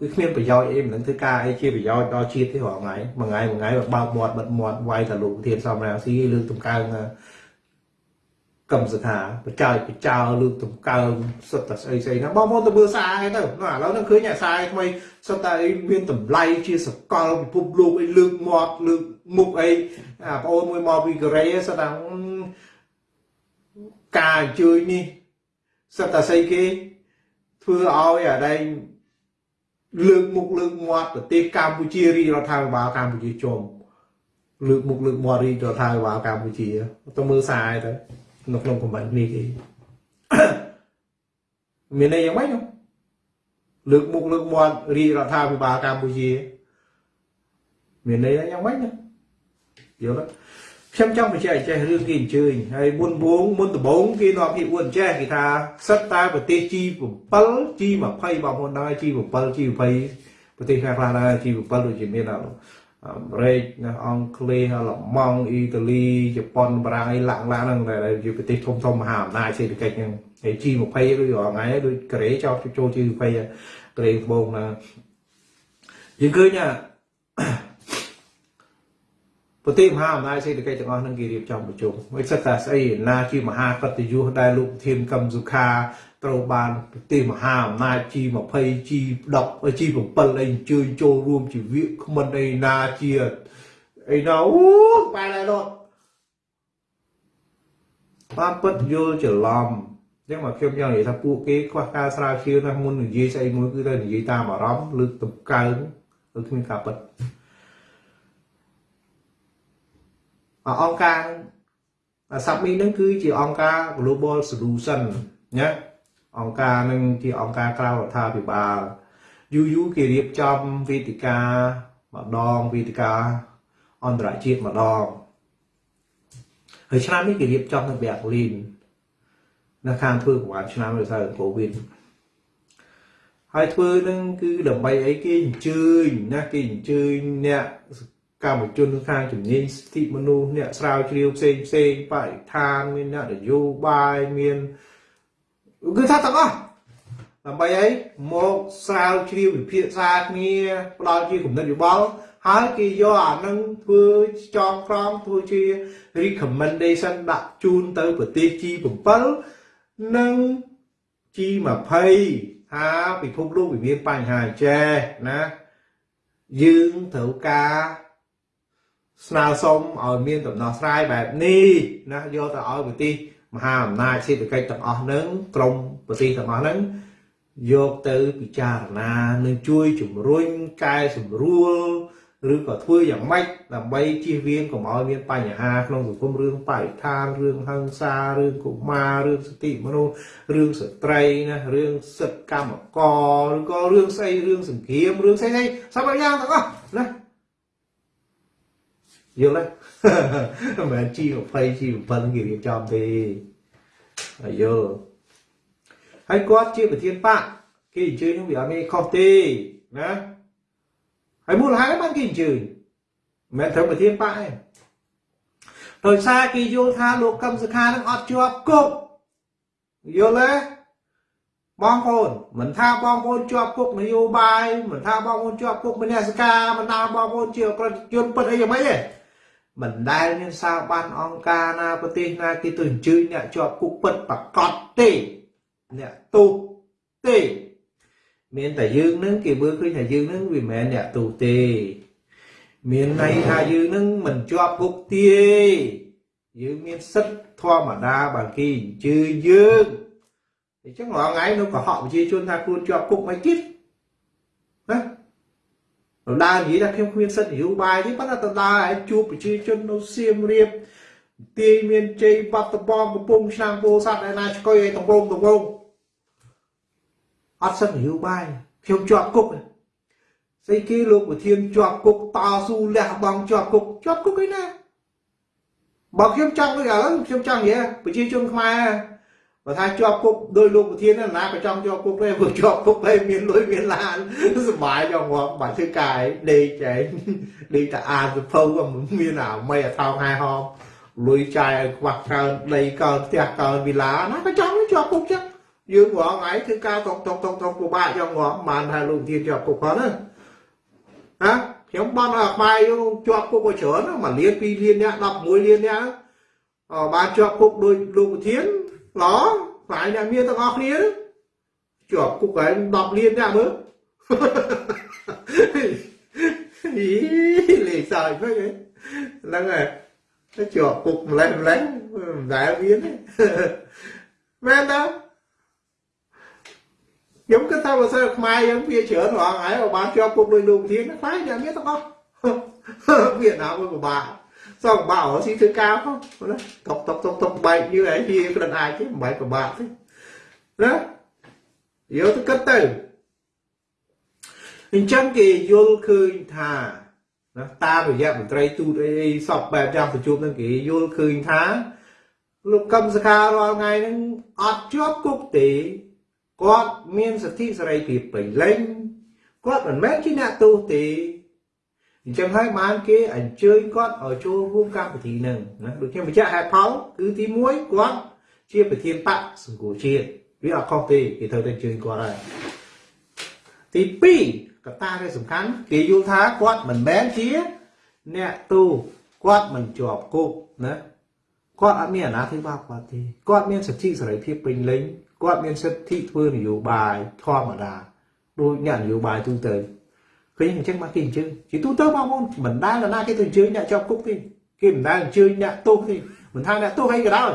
គឺគ្មានប្រយោជន៍អីមិនដឹងធ្វើការអីជាប្រយោជន៍ដល់ជាតិទេរាល់ថ្ងៃមួយថ្ងៃមួយថ្ងៃបើបើកមាត់បិទមាត់វាយតែលោកធានសំរាមស៊ីលើកតម្កើងកម្មសខាបច្ច័យបច្ចោលើកតម្កើងសិតតែស្អីស្អីណាបងប្អូនទៅមើលសារឯទៅណាឥឡូវនឹងឃើញអាសារថ្មីសិតតែអីមានតម្លៃជាសកលពិភពលោកអីលើកមាត់លើកមុខអីអាបងប្អូនមួយមកពីកូរ៉េសិតតែ ការអញ្ជើញនេះសិតតែស្អីគេធ្វើឲ្យអាដែងលើកមុខលើកមាត់ប្រទេសកម្ពុជារាជរដ្ឋាភិបាលកម្ពុជាជុំលើកមុខលើកមាត់រាជរដ្ឋាភិបាលកម្ពុជាទៅមើលសារទៅនៅក្នុងខមមិននេះគេមានន័យយ៉ាងម៉េចនោះលើកមុខលើកមាត់រាជរដ្ឋាភិបាលកម្ពុជាមានន័យយ៉ាងម៉េចនោះយល់ទេ ខ្ញុំចង់បញ្ជាក់ចេះរឿងគេអញ្ជើញហើយមុនវងមុនដំបូងគេនាំគេអួតចេះគេថាសិតតែប្រទេស G7 G20 បងប្អូនដែរ G7 G20 ប្រទេសខ្លះខ្លះដែរ G7 ដូចជាមានអាអាមេរិកណាអង់គ្លេសអាល្លឺម៉ង់អ៊ីតាលីជប៉ុនបារាំងអីឡាក់ឡាក់ហ្នឹងដែលជាប្រទេសធំធំមហាអំណាចសេដ្ឋកិច្ចហ្នឹងហើយ G20 ដូចរាល់ថ្ងៃដូចកូរ៉េចោលចូល G20 កូរ៉េត្បូងណាយើងឃើញថា ប្រទេសមហាអំណាចសេដ្ឋកិច្ចទាំងអស់នឹងគេរៀបចំប្រជុំមិនសិតតែស្អីណាជាមហាកតញ្ញុដែលលោកធានកម្មសុខាត្រូវបានប្រទេសមហាអំណាច G20 G10 G7 អីអញ្ជើញចូលរួមជាវាគ្មិនអីណាជាអីណាអូបែរឡើយលោកបានពិតយល់ច្រឡំអញ្ចឹងមកខ្ញុំចង់និយាយថាពួកគេខ្វះការស្រាវជ្រាវណាស់មុននិយាយស្អីមួយគឺតែនិយាយតាមអារម្មណ៍លើកតម្កើងឬគ្មានការពិត អង្គការសាប់មីនឹងគឺជាអង្គការ Global Solution ណាអង្គការនឹងជាអង្គការក្រៅរដ្ឋាភិបាលយូរយូរគេរៀបចំវេទិកាម្ដងវេទិកាអន្តរជាតិម្ដងហើយឆ្នាំនេះគេរៀបចំនៅបែកលីននៅខាងធ្វើប្រហែលឆ្នាំដោយសារកូវីដហើយធ្វើនឹងគឺដើម្បីអីគេអញ្ជើញណាគេអញ្ជើញអ្នក កម្មជនខាងជំនាញសិទ្ធិមនុស្សអ្នកស្រាវជ្រាវផ្សេងផ្សេងបរិស្ថានមានអ្នកនយោបាយមានគឺថាទាំងអស់ដើម្បីអីមកស្រាវជ្រាវវិភាសាគ្នាផ្ដល់ជាគំនិតយោបល់ហើយគេយកអានឹងធ្វើចងក្រងធ្វើជា recommendation ដាក់ជូនទៅប្រទេស G7 និង G20 ថាពិភពលោកវាមានបញ្ហាចេះណាយើងត្រូវការ ស្នើសុំឲ្យមានដំណោះស្រាយបែបនេះណាយកទៅឲ្យប្រទេសមហាអំណាចសេដ្ឋកិច្ចទាំងអស់ហ្នឹងក្រមប្រទេសទាំងអស់ហ្នឹងយកទៅពិចារណានិងជួយជំរុញកែសម្រួលឬក៏ធ្វើយ៉ាងម៉េចដើម្បីជៀសវាងកុំឲ្យមានបញ្ហាក្នុងសង្គមរឿងបរិស្ថានរឿងហិង្សារឿងកុមាររឿងសិទ្ធិមនុស្សរឿងស្ត្រីណារឿងសិទ្ធិកម្មករឬក៏រឿងស្អីរឿងសង្គ្រាមរឿងស្អីស្អីសពយ៉ាងទាំងអស់ណា យល់ទេមិនមែន G20 G7 គេរៀបចំទេហើយយល់ហើយគាត់ជាប្រធានបកគេអញ្ជើញនឹងវាអត់មានខុសទេណាហើយមូលហេតុបានគេអញ្ជើញមិនមែនត្រូវប្រធានបកទេដោយសារគេយល់ថាលោកកឹមសុខានឹងអត់ជាប់គុកយល់ទេបងប្អូនមិនថាបងប្អូនជាប់គុកនយោបាយមិនថាបងប្អូនជាប់គុកមនសិការមិនថាបងប្អូនជាប្រតិជនពិតអីយ៉ាងម៉េចទេ មិនដែលមានសារបានអង្គការណាប្រទេសណាគេទៅអញ្ជើញអ្នកជាប់គុកពិតប្រកបទេអ្នកទូទេមានតែយើងនឹងគេមើលឃើញថាយើងនឹងវាមិនមែនអ្នកទូទេ មានន័យថាយើងនឹងមិនជាប់គុកទេយើងមានសិទ្ធធម្មតាបើគេអញ្ជើញយើងអញ្ចឹងរាល់ថ្ងៃនៅកុហកប្រជាជនថាខ្លួនជាប់គុកមិនទៀតណា ដដើរនិយាយថាខ្ញុំគ្មានសិទ្ធិនយោបាយទេប៉ុន្តែដដើរឲ្យជួបប្រជាជននៅសៀមរាបទាយមានជ័យបាត់ដំបងកំពុងឆ្នាំងពោធិ៍សាត់ឯណាឆ្កុយឲ្យតំងតំងអត់សិទ្ធិនយោបាយខ្ញុំជាប់គុកស្អីគេលោកប្រធានជាប់គុកតស៊ូលះបង់ជាប់គុកជាប់គុកឯណាបើខ្ញុំចង់ដូចឥឡូវខ្ញុំចង់និយាយប្រជាជនខ្មែរ បើថាជាប់គុកដោយលោកប្រធានណាក៏ចង់ជាប់គុកដែរព្រោះជាប់គុកហើយមានលុយមានឡានសុបាយចង់ងាប់បាច់ធ្វើកាយដេកចែងដេកតែអានសភៅក៏មានអាមីអាថោងហែហោមលុយចាយឲ្យខ្វះកើនដីកើនផ្ទះកើនវិឡាណាក៏ចង់ជាប់គុកចឹងយើងរងថ្ងៃធ្វើការតុកតុកតុកតុកពិបាកចង់ងាប់បានថាលោកប្រធានជាប់គុកផងណាណាខ្ញុំបានឲ្យខ្មែរយើងជាប់គុកក៏ច្រើនមួយលាន2លានអ្នក11លានអ្នកអបានជាប់គុកដោយលោកប្រធាន ល្អខ្លាយអ្នកមានទាំងអស់គ្នាជាប់គុកហើយ10លានអ្នកមើលអីលេខសើចពេកហ្នឹងហើយទៅជាប់គុកម្លេះម្លេះមិនដែលមានទេមែនទេខ្ញុំគិតថាបើសិនខ្មែរយើងវាច្រើនរងហើយបានជាប់គុកដោយលោកប្រធានខ្លាយអ្នកមានទាំងអស់វៀតណាមវាពិបាក សងបាក់ស៊ីធ្វើការផងណាតុកតុកតុកតុកបែកយឺហើយវាក្រិនអាចទេមិនបែកពិបាកទេណាយកទៅគិតទៅអញ្ចឹងគេយល់ឃើញថាណាតាមរយៈមន្ត្រីទូតអីសពបែបយ៉ាងប្រជុំនឹងគេយល់ឃើញថាលោកកឹមសខារាល់ថ្ងៃហ្នឹងអត់ជាប់គុកទេគាត់មានសិទ្ធិសេរីភាពពេញលេញគាត់មិនមែនជាអ្នកទោសទេ អញ្ចឹងហើយបានគេអញ្ជើញគាត់ឲ្យចូលរួមកម្មវិធីនឹងណាដូចខ្ញុំបញ្ជាក់ហេតុផលគឺទី1គាត់ជាប្រធានបកសង្គមជាតិវាអត់ខុសទេគេត្រូវតែអញ្ជើញគាត់ហើយទី2កត្តាដែលសំខាន់គេយល់ថាគាត់មិនមែនជាអ្នកទូគាត់មិនជាប់គុកណាគាត់អត់មានអាណាធិបតេយ្យគាត់ទេគាត់មានសិទ្ធិសេរីភាពពេញលេញគាត់មានសិទ្ធិធ្វើនយោបាយធម្មតាដូចអ្នកនយោបាយទូទៅ ឃើញអញ្ចឹងមកគេអញ្ជើញជាទូទៅបងប្អូនមិនដែលណាគេទៅអញ្ជើញអ្នកជាប់គុកទេគេមិនដែលអញ្ជើញអ្នកទោសទេមិនថាអ្នកទោសអីក៏ដោយ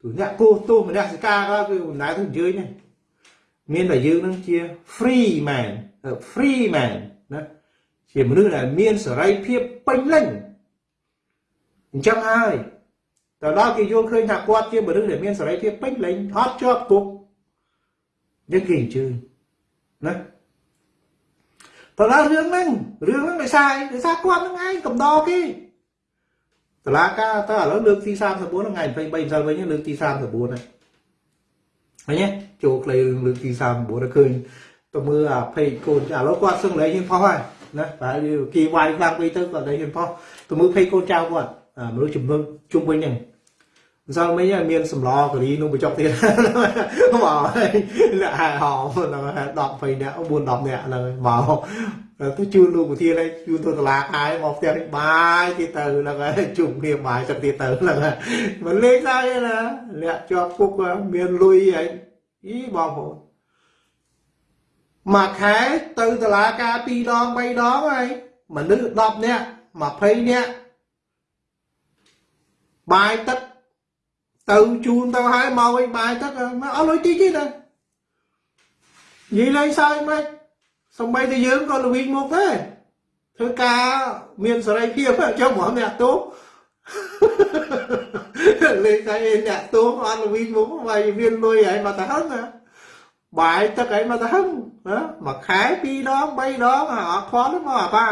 ទូអ្នកគោះទោសម្នាក់សិកាក៏គឺមិនដែលទៅអញ្ជើញទេមានតែយើងនឹងជា free man free man ណាជាមនុស្សដែលមានសេរីភាពពេញលេញអញ្ចឹងហើយទៅដល់គេយល់ឃើញថាគាត់ជាមនុស្សដែលមានសេរីភាពពេញលេញអត់ជាប់គុកយើងគេអញ្ជើញណា តើរឿងហ្នឹងរឿងហ្នឹងដោយសារដោយសារគាត់ហ្នឹងឯងកំដរគេតឡាការតើឥឡូវលើកទី34ថ្ងៃ23ម្សិលវិញលើកទី34ហ្នឹងឃើញទេចូលខ្លីរឿងលើកទី34ឃើញទៅមើលអាពេកកូនឥឡូវគាត់សឹងលែងហ៊ានផុសហើយណាបើគេវាយខ្លាំងពេកទៅគាត់លែងហ៊ានផុសទៅមើលពេកកូនចៅគាត់មនុស្សជំនឿជុំវិញហ្នឹង ម្សិលមិញមានសម្លការីនោះបញ្ចុកទៀតមកអ្នកហែហោហ្នឹង10 20នាក់4 10នាក់ហ្នឹងមកទៅជួលលោកប្រធានឲ្យជួលទៅតឡាហើយមកផ្ទះបាយទៀតទៅហ្នឹងហើយជុំគ្នាបាយទឹកទៀតទៅហ្នឹងមិនលេងដែរណាអ្នកជាប់គុកមានលុយហើយអីបងប្អូនមួយខែទៅតឡាការ2ដង3ដងហើយមនុស្ស10នាក់20នាក់បាយទឹក ទៅជូនទៅហើយមកវិញបាយទឹកមកអស់លុយតិចទេណានិយាយលេងសើចមិនសំបីតែយើងក៏ល្វីងមកដែរធ្វើការមានសេរីភាពចុះមកអ្នកទោសលេងតែអ្នកទោសអត់ល្វីងមកហើយមានលុយហើយមកទៅហឹងណា បាយទឹកអីមកទៅហឹងមួយខែ2ដង3ដងអត់ខន់មកអាប៉ា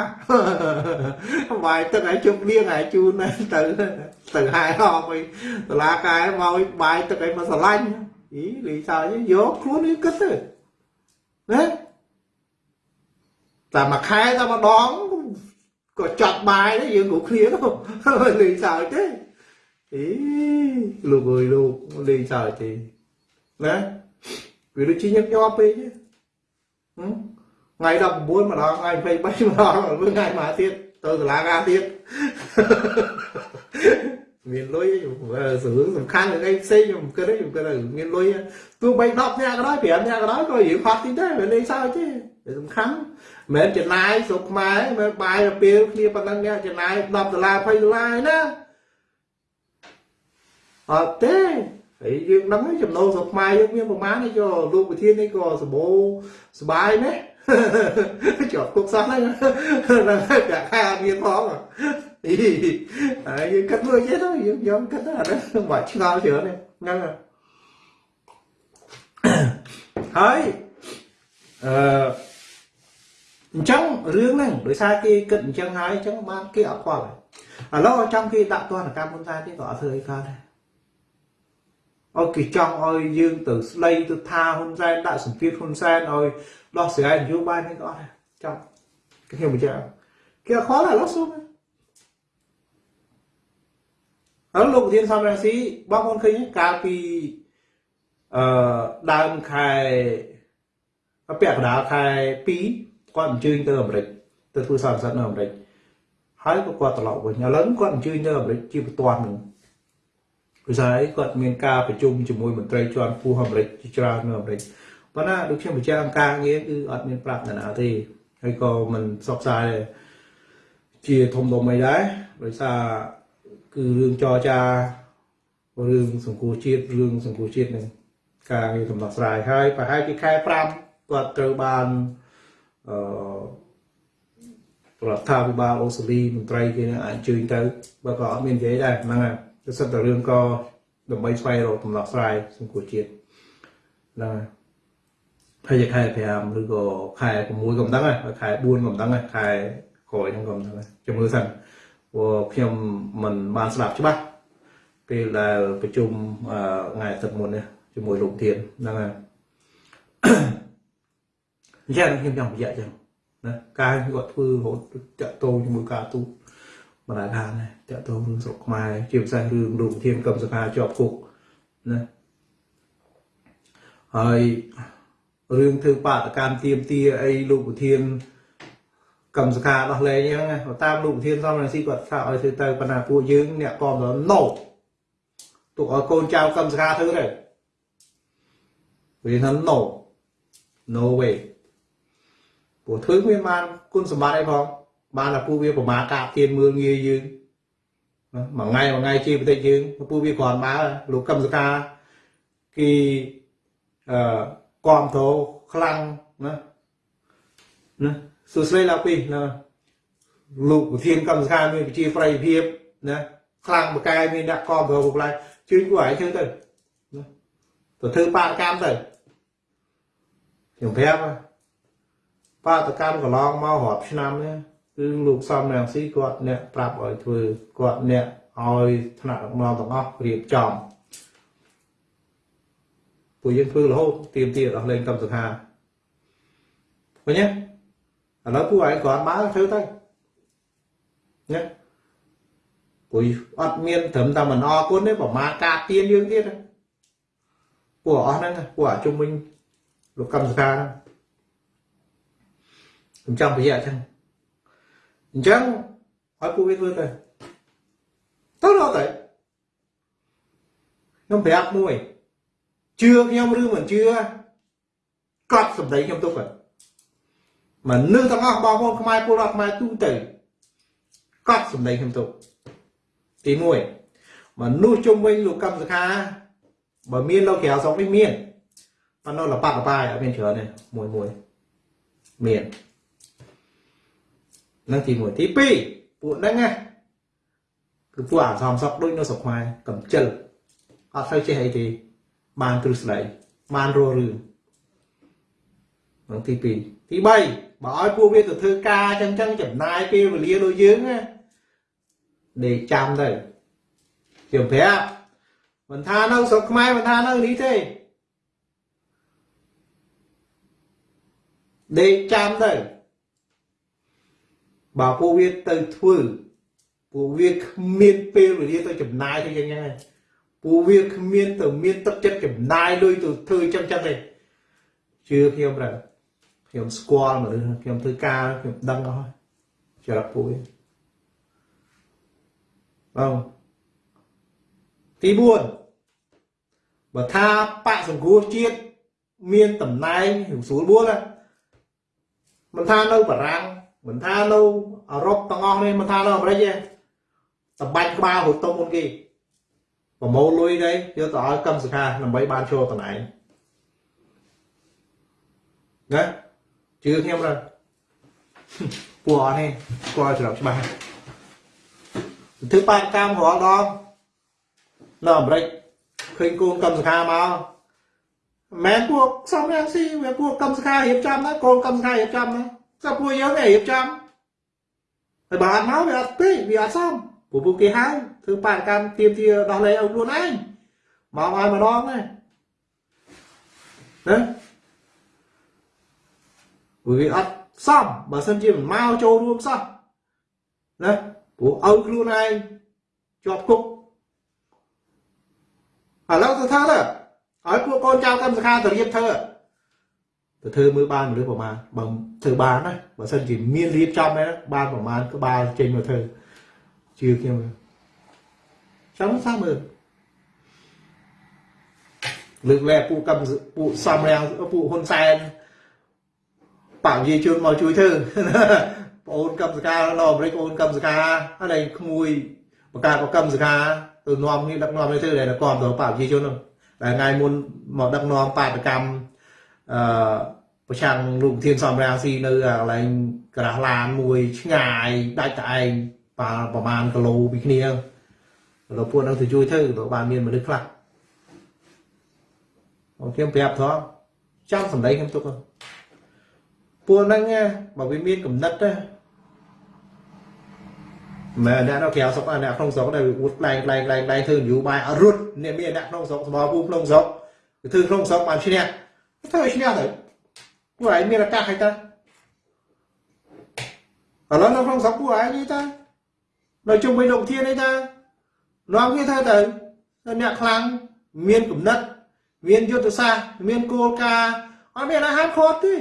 បាយទឹកឲ្យជុំលៀងឲ្យជូនទៅទៅហែហោអីតឡាកែមកបាយទឹកអីមកស្រឡាញ់អីលីសើយកខ្លួននេះគិតទៅណាតែមួយខែតែម្ដងក៏ចាត់បាយដែរយើងក៏គ្នាទៅលីសើទេអីលោកអើយលោកលីសើទេណា វាដូចជាញឹកញាប់ពេកថ្ងៃ19ម្ដងថ្ងៃ23ម្ដងមើលថ្ងៃមកទៀតទៅសាលាការទៀតមានលុយសរឿងសំខាន់នឹងអីផ្សេងខ្ញុំគិតខ្ញុំគិតមានលុយទោះបី10នាក់ក៏ដោយ5នាក់ក៏ដោយក៏យើងហត់ទីដែរវាលេងសើចទេសំខាន់មិនមែនចំណាយស្រុកខ្មែរមិនបាយទៅពេលគ្នាប៉ុណ្ណឹងអ្នកចំណាយ10ដុល្លារ20ដុល្លារណាអត់ទេ ហើយយើងដឹងចំណូលស្រុកខ្មែរយើងមានប្រមាណនេះក៏លោកប្រធាននេះក៏សម្បូរសបាយណាស់ជាប់គុកសោះហ្នឹងតែខែអត់មានផងអីហើយយើងគិតមើលចេះទៅយើងខ្ញុំគិតថាហ្នឹងបាច់ឆ្ងល់ច្រើនហ្នឹងហើយអឺអញ្ចឹងរឿងហ្នឹងដោយសារគេគិតអញ្ចឹងហើយអញ្ចឹងបានគេអត់ខ្វល់ឥឡូវចង់គេដាក់ទណ្ឌកម្មហ៊ុនសែនទៀតក៏អត់ធ្វើអីកើតដែរ អត់គេចង់ឲ្យយើងទៅស្ដីទៅថាហ៊ុនសែនដាក់សម្ពាធហ៊ុនសែនឲ្យដោះស្រាយនយោបាយនេះក៏អត់ដែរចង់ខ្ញុំបញ្ជាក់គេអត់ខ្វល់ឡើយលោកស៊ូហើយលោកប្រធានសំរងស៊ីបងប្អូនឃើញកាលពីអឺដើមខែពាក់កណ្ដាលខែ2គាត់អញ្ជើញទៅអាមេរិកទៅធ្វើសន្និសីទនៅអាមេរិកហើយក៏គាត់ត្រឡប់វិញឥឡូវគាត់អញ្ជើញទៅអាមេរិកជាបន្ទាន់នឹង ព្រោះស្អីគាត់មានការប្រជុំជាមួយមន្ត្រីជាន់ខ្ពស់អាមេរិកជាច្រើននៅអាមេរិកប៉ុន្តែដូចខ្ញុំបញ្ជាក់អង្គការងារគឺអត់មានប្រាប់នរណាទេហើយក៏មិនផ្សព្វផ្សាយជាធំដុំអីដែរដោយសារគឺរឿងចរចារឿងសង្គមជាតិរឿងសង្គមជាតិនឹងការងារដំណោះស្រាយហើយប្រហែលជាខែ5គាត់ត្រូវបានអឺរដ្ឋាភិបាលអូស្ត្រាលីមន្ត្រីគេនឹងអញ្ជើញទៅបើក៏អត់មាននិយាយដែរហ្នឹងហើយ ទៅសិតតែរឿងក៏ដើម្បីស្វែងរកដំណោះស្រាយសង្គមជាតិហ្នឹងហើយខែ5ឬក៏ខែ6ក៏មិនដឹងដែរខែ4ក៏មិនដឹងដែរខែក្រោយហ្នឹងក៏មិនដឹងដែរជំរឿសិនព្រោះខ្ញុំមិនបានស្ដាប់ច្បាស់ពេលដែលប្រជុំថ្ងៃអាទិត្យមុននេះជាមួយលោកធានហ្នឹងហើយអញ្ចឹងខ្ញុំចង់បញ្ជាក់ចឹងណាការគាត់ធ្វើរហូតតាក់ទងជាមួយការទូត បណ្ដាការណាតាក់ទងរឿងស្រុកខ្មែរជាពិសេសរឿងលោកធានកម្មសខាជាប់គុកណាហើយរឿងធ្វើបាតកម្មទៀមទាអីលោកប្រធានកម្មសខាដោះលែងហ្នឹងតាមលោកប្រធានសំរងស៊ីគាត់ថាឲ្យធ្វើទៅបណ្ណាពួកយើងអ្នកគាំទ្រ no ទុកឲ្យកូនចៅកម្មសខាធ្វើទៅវាថា no no way ព្រោះធ្វើគ្មានបានគុណសម្បត្តិអីផង បានតែពួកវាប្រមាការទៀនមើលងាយយើងមួយថ្ងៃមួយថ្ងៃជាប្រទេសយើងពួកវាគ្រាន់បើលោកកម្មសខាគេអឺគាំទ្រខ្លាំងណាណាសួស្ដីឡាពីណាលោកប្រធានកម្មសខាមានវិជាប្រៃភាពណាខ្លាំងបកែមានអ្នកគាំទ្រពួកឡើយជឿពួកឯងជឿទៅណាទៅធ្វើបាតកម្មទៅខ្ញុំប្រាប់បាតកម្មកន្លងមករាប់ឆ្នាំនេះ គឺលោកសំរងស៊ីគាត់អ្នកប្រាប់ឲ្យធ្វើគាត់អ្នកឲ្យថ្នាក់ដឹកនាំទាំងអស់រៀបចំពួកយើងធ្វើរហូតទៀមទាដល់លេងកម្មសខាឃើញទេឥឡូវពួកឯងគ្រាន់បើធ្វើទៅណាពួកអត់មានត្រឹមតែមិនអរគុណទេប្រមាការទៀនយើងទៀតពួកអស់ហ្នឹងពួកអាជុំវិញលោកកម្មសខាខ្ញុំចង់បញ្ជាក់អញ្ចឹង អញ្ចឹងឲ្យពួកវាធ្វើទៅទៅរកទៅខ្ញុំប្រាប់មួយជឿខ្ញុំឬមិនជឿកត់សម្ដីខ្ញុំទុកហ្នឹងមនុស្សទាំងអស់បងប្អូនខ្មែរពលរដ្ឋខ្មែរទូទៅកត់សម្ដីខ្ញុំទុកទី1មនុស្សជុំវិញលោកកម្មសខាបើមានលោកក្រៅស្រុកនេះមានប៉ុន្តែលបាក់លបាយអត់មានច្រើនទេមួយមួយមាន នឹងទី1ទី2ពួកហ្នឹងណាគឺពួកអាសំសក់ដូចនៅស្រុកខ្មែរកំចិលអត់ទៅចេះអីទេបានទ្រឹស្ដីបានរស់រឿងនឹងទី2ទី3បើឲ្យពួកវាទៅធ្វើការចឹងចឹងចំណាយពេលវេលាដូចយើងណាដេកចាំទៅខ្ញុំប្រាប់មិនថានៅស្រុកខ្មែរមិនថានៅនេះទេដេកចាំទៅ បើពួកវាទៅធ្វើពួកវាគ្មានពេលវេលាទៅចំណាយទៅយ៉ាងហ្នឹងពួកវាគ្មានទៅមានទឹកចិត្តចំណាយលុយទៅធ្វើចឹងចឹងទេជឿខ្ញុំដែរខ្ញុំស្គាល់មនុស្សខ្ញុំធ្វើការខ្ញុំដឹងអស់ហើយចរិតពួកវាបងទី4បើថាបកសង្គ្រោះជាតិមានតំណែងស្រួលបួលមិនថានៅបារាំង មិនថានៅអឺរ៉ុបទាំងអស់នេះមិនថានៅអាមេរិកទេសម្បាច់ក្បាលហូតតុងមុនគេប្រមូលលុយទៅយកទៅឲ្យកម្មសខាដើម្បីបានចូលតំណែងណាជឿខ្ញុំទៅពួកអត់នេះស្គាល់ច្រកច្បាស់ធ្វើបាតកម្មរាល់ដងនៅអាមេរិកឃើញកូនកម្មសខាមកមែនពួកសំរាំងស៊ីវាពួកកម្មសខារៀបចំណាកូនកម្មសខារៀបចំណា ក៏ពួកយើងឯងរៀបចំហើយបើអត់មកវាអត់ពេកវាអត់សមពួកពួកគេហៅធ្វើបាតកម្មទៀមទាដោះលែងឲ្យខ្លួនឯងមកឲ្យម្ដងណាណាវាអត់សមបើសិនជាមិនមកចូលរួមសោះណាព្រោះឲ្យខ្លួនឯងជាប់គុកឥឡូវទៅថាទៅឲ្យពួកកូនចៅកម្មសខាទៅរៀបធ្វើ ទៅធ្វើមើលបានមនុស្សប្រមាណបើធ្វើបានណាបើសិនជាមានរៀបចំដែរបានប្រមាណក្បាលចេញមកធ្វើជឿខ្ញុំចាំសាមើលលើកលែពួកកម្មពួកសំរាំងពួកហ៊ុនសែនបកយាយជនមកជួយធ្វើបងអូនកម្មសកានៅអាមេរិកអូនកម្មសកាហើយក្មួយបកាបកម្មសកាទៅនាំគ្នាដឹកនាំនេះធ្វើដែលគាំទៅបកយាយជនហ្នឹងដែលថ្ងៃមុនមកដឹកនាំបាតកម្មអឺ ប្រឆាំងលោកធានសំរាំងស៊ីនៅកន្លែងក្រាស់ឡានមួយឆ្ងាយដាច់តែឯងប៉ាប្រហែលគីឡូពីគ្នាលោកពួកហ្នឹងទៅជួយធ្វើទៅបានមានមនុស្សខ្លះអូខ្ញុំប្រាប់ថោះចាំសម្ដីខ្ញុំទុកពួកហ្នឹងបើវាមានកំណត់ណាមែនអ្នកនៅក្រៅស្រុកអ្នកក្នុងស្រុកដែលវាអួតក្លែងក្លែងក្លែងក្លែងធ្វើនយោបាយអត់រត់អ្នកមានអ្នកក្នុងស្រុកស្បោពូក្នុងស្រុកគឺធ្វើក្នុងស្រុកបានឈ្នះធ្វើឲ្យឈ្នះទៅ ពួកឯងមានឱកាសហើយតាឥឡូវនៅក្នុងស្រុកពួកឯងនេះតានៅជុំវិញលោកធាននេះតានាំគ្នាធ្វើទៅអ្នកខ្លាំងមានគំនិតមានយុទ្ធសាស្ត្រមានគោលការណ៍អត់មានអាហារខត់ទេ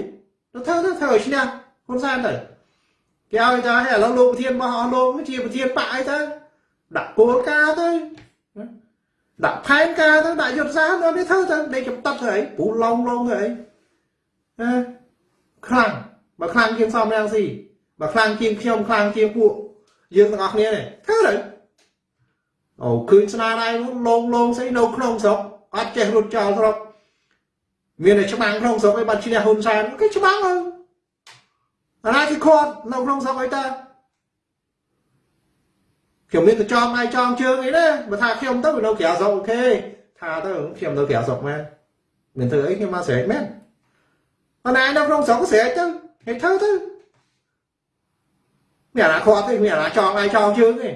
ទៅធ្វើទៅធ្វើឲ្យឈ្នះហ៊ុនសែ ណ៍ទៅដាក់ផែនការទៅដាក់យុទ្ធសាស្ត្រដល់នេះធ្វើទៅដេកចំតប់ទៅអីពូឡងឡងទៅអីណាខ្លាំងបើខ្លាំងជាងសំរាំងស៊ីបើខ្លាំងជាងខ្ញុំខ្លាំងជាងពួកយើងទាំងអស់គ្នានេះធ្វើទៅអូឃើញស្នាដៃលងលងស្អីនៅក្នុងស្រុកអត់ចេះរត់ចោលស្រុកមានតែច្បាំងក្នុងស្រុកឯងបាត់ឈ្នះហ៊ុនសែនគេច្បាំងហើយអាណាគេខាត់នៅក្នុងស្រុកអីតាខ្ញុំមានតែចំដៃចំជើងអីណាបើថាខ្ញុំទៅនៅក្រៅស្រុកអូខេថាទៅខ្ញុំនៅក្រៅស្រុកមែនមានធ្វើអីខ្ញុំមកស្រែកមែន អណានៅក្នុងស្រុកក៏ស្រែកទៅហេតុធ្វើទៅមានអាណាខាត់ទេមានអាណាចងដៃចងជើងទេ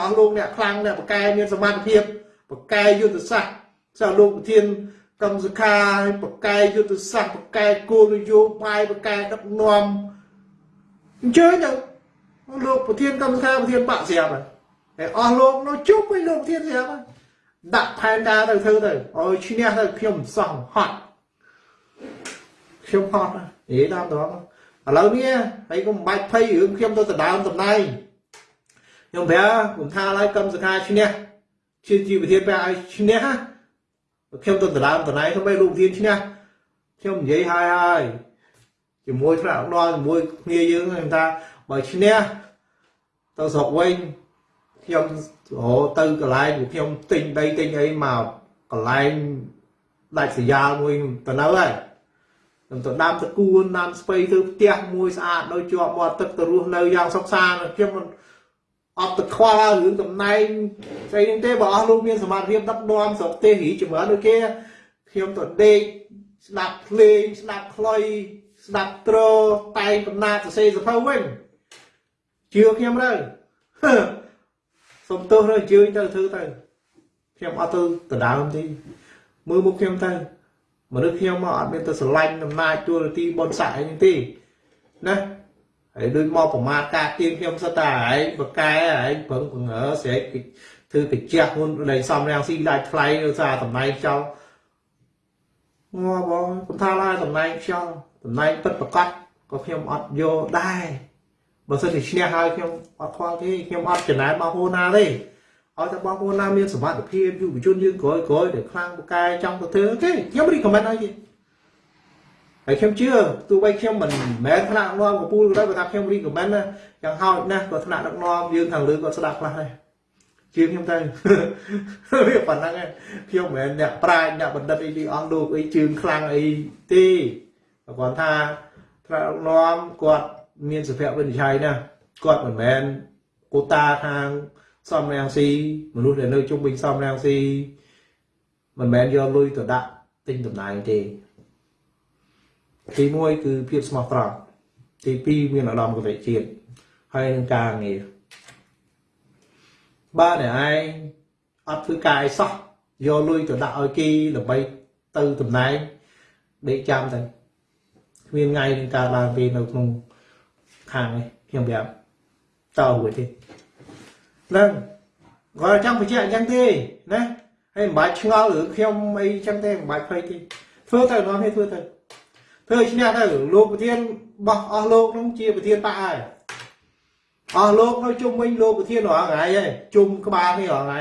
អស់លោកអ្នកខ្លាំងអ្នកបកកែមានសមត្ថភាពបកកែយុទ្ធសាស្ត្រចាលោកប្រធានកម្មសខាបកកែយុទ្ធសាស្ត្របកកែគោលនយោបាយបកកែដឹកនាំអញ្ជើញទៅលោកប្រធានកម្មសខាប្រធានបកស្រាប់ហើយអស់លោកនៅជុំវិញលោកប្រធានស្រាប់ហើយដាក់ផែនការទៅធ្វើទៅឲ្យឈ្នះទៅខ្ញុំសោះហត់ ខ្ញុំហត់និយាយតាមត្រង់ឥឡូវនេះហើយក៏មិនបាច់ភ័យរឿងខ្ញុំទៅដដើមតំណែងខ្ញុំប្រាប់ខ្ញុំថាឡើយកម្មសខាឈ្នះជាជីវធានប្រាប់ឲ្យឈ្នះខ្ញុំទៅដដើមតំណែងទៅបីលោកធានឈ្នះខ្ញុំនិយាយហើយហើយជាមួយថ្នាក់ដល់ជាមួយគ្នាយើងខ្ញុំថាបើឈ្នះទៅស្រុកវិញខ្ញុំរហទៅកន្លែងខ្ញុំទិញដីទិញអីមកកន្លែងដាច់ស្រយាលមួយទៅនៅហើយ ខ្ញុំទៅដាំតគួនដាំស្ពៃទៅផ្ទះមួយស្អាតដោយជាប់មាត់ទឹកទៅរស់នៅយ៉ាងសុខសាន្តខ្ញុំអត់ទៅខ្វល់រឿងតំណែងស្អីហ្នឹងទេបើអស់លោកមានសមត្ថភាពដឹកនាំស្រុកទេសរីចម្រើនដូចគេខ្ញុំទៅដេកស្ដាប់ភ្លេងស្ដាប់ខ្លុយស្ដាប់ត្រតែងកំណាតសរសេរសភៅវិញជឿខ្ញុំទៅសុំទោសទៅជឿទៅធ្វើទៅខ្ញុំអត់ទៅដដើមទេមើលមុខខ្ញុំទៅ មនុស្សខ្ញុំមកអត់មានទៅស្រឡាញ់អំណាចទួលនីតិបនស័កអីទេណាហើយដូចមកប្រមាថការទៀងខ្ញុំសិតតែឯងបកែឯងប្រឹងបង្ហើស្រែកធ្វើកញ្ចក់មុនដែលសំរាំងស៊ីដាច់ថ្លៃដោយសារតំណែងចោលងាប់បងខ្ញុំថាឡើយតំណែងខ្យល់តំណែងពិតប្រកបក៏ខ្ញុំអត់យកដែរបើសិនជាឈ្នះហើយខ្ញុំអត់ខ្វល់ទេខ្ញុំអត់ចំណាយបងប្អូនណាទេ ឲ្យតែបងប្អូនណាមានសមត្ថភាពយុវជនយើងក្រោយក្រោយដែលខ្លាំងបកែចង់ទៅធ្វើទេខ្ញុំរីកខមមិនឲ្យទេហើយខ្ញុំជឿទោះបីខ្ញុំមិនមែនថ្នាក់នាំកពូលក៏ដោយបើថាខ្ញុំរីកមិនណាយ៉ាងហោចណាស់ក៏ថ្នាក់ដឹកនាំយើងខាងលើក៏ស្ដាប់ខ្លះដែរជឿខ្ញុំទៅវាប៉ុណ្ណឹងខ្ញុំមិនមែនអ្នកប្រាជ្ញអ្នកបណ្ឌិតអីទីអង្គលោកអីជឿខ្លាំងអីទេគាត់ថាថ្នាក់ដឹកនាំគាត់មានសុភវិនិច្ឆ័យណាគាត់មិនមែនកូតាខាង សំរាំងស៊ីមនុស្សដែលនៅជុំវិញសំរាំងស៊ីមិនមែនយកលុយទៅដាក់ទិញតំណែងទេទី1គឺភាពស្មោះត្រង់ទី2មានអារម្មណ៍កតេជាតិហើយនឹងការងារបើអ្នកឯងអត់ធ្វើការអីសោះយកលុយទៅដាក់ឲ្យគេដើម្បីទៅតំណែងដេកចាំទៅគ្មានថ្ងៃនឹងកើតឡើងទេនៅក្នុងខាងនេះខ្ញុំប្រាប់តរួចទេហ្នឹងគាត់ចង់បញ្ជាក់អញ្ចឹងទេណាហើយមិនបាច់ឆ្ងល់ឬខ្ញុំអីអញ្ចឹងទេមិនបាច់ភ័យទេធ្វើទៅនាំគ្នាធ្វើទៅធ្វើឈ្នះទៅលោកប្រធានបោះអស់លោកនោះជាប្រធានបកហើយអស់លោកនៅជុំវិញលោកប្រធានរាល់ថ្ងៃហើយជុំក្បាលនេះរាល់ថ្ងៃ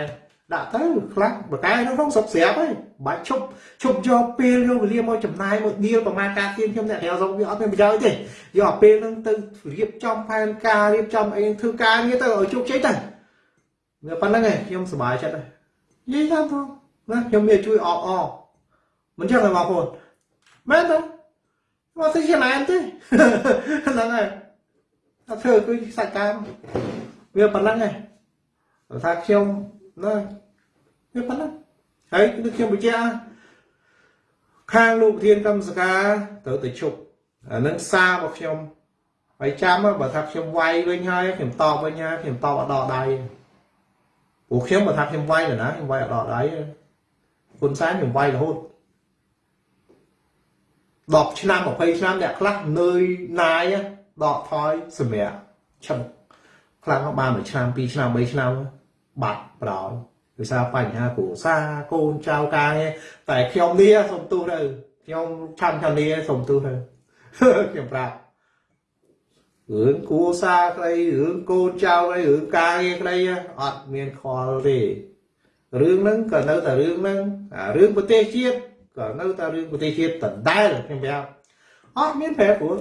ដាក់ទៅខ្លះបកែនោះក្នុងសុកស្រាប់ហើយបាច់ឈប់ឈប់យកពេលយកវេលាមកចំណាយមកដៀលប្រមាណការទៀនខ្ញុំអ្នកក្រៅសុកវាអត់មានប្រយោជន៍ទេយកពេលហ្នឹងទៅរៀបចំផែនការរៀបចំអីធ្វើការងារទៅឲ្យជោគជ័យទៅ វាប៉ុណ្្នឹងឯងខ្ញុំសប្បាយចិត្តហើយនិយាយតាមផងណាខ្ញុំមានជួយអបអមិនចឹងទេបងប្អូនមែនទេមកទៅជាណែនទេហ្នឹងហើយអត់ធ្វើគឺសាច់ការវាប៉ុណ្្នឹងឯងថាខ្ញុំណាវាប៉ុណ្ណឹងហើយដូចខ្ញុំបញ្ជាក់ខាងលោកប្រធានកម្មសការត្រូវទៅជប់អានឹងសាររបស់ខ្ញុំហើយចាំបើថាខ្ញុំវាយវិញហើយខ្ញុំតបវិញហើយខ្ញុំតបអត់ដល់ដៃ ព្រោះខ្ញុំបើថាខ្ញុំវាយណាខ្ញុំវាយអត់ដល់ដៃគុណសែនខ្ញុំវាយរហូត10ឆ្នាំ20ឆ្នាំអ្នកខ្លះនឿយណាយដកថយសម្រាប់ឈឹងខ្លាំងបាន1ឆ្នាំ2ឆ្នាំ3ឆ្នាំបាត់ប្រោយដោយសារបញ្ហាគ្រួសារកូនចៅការងារតែខ្ញុំនេះសុំទោសទៅខ្ញុំឆាន់ឆានីសុំទោសទៅខ្ញុំប្រាប់ រឿងគ្រួសារក្តីរឿងកូនចៅក្តីរឿងការងារក្តីអត់មានខលទេរឿងហ្នឹងក៏នៅតែរឿងហ្នឹងរឿងប្រទេសជាតិក៏នៅតែរឿងប្រទេសជាតិដដែលខ្ញុំប្រាប់អត់មានប្រែប្រួល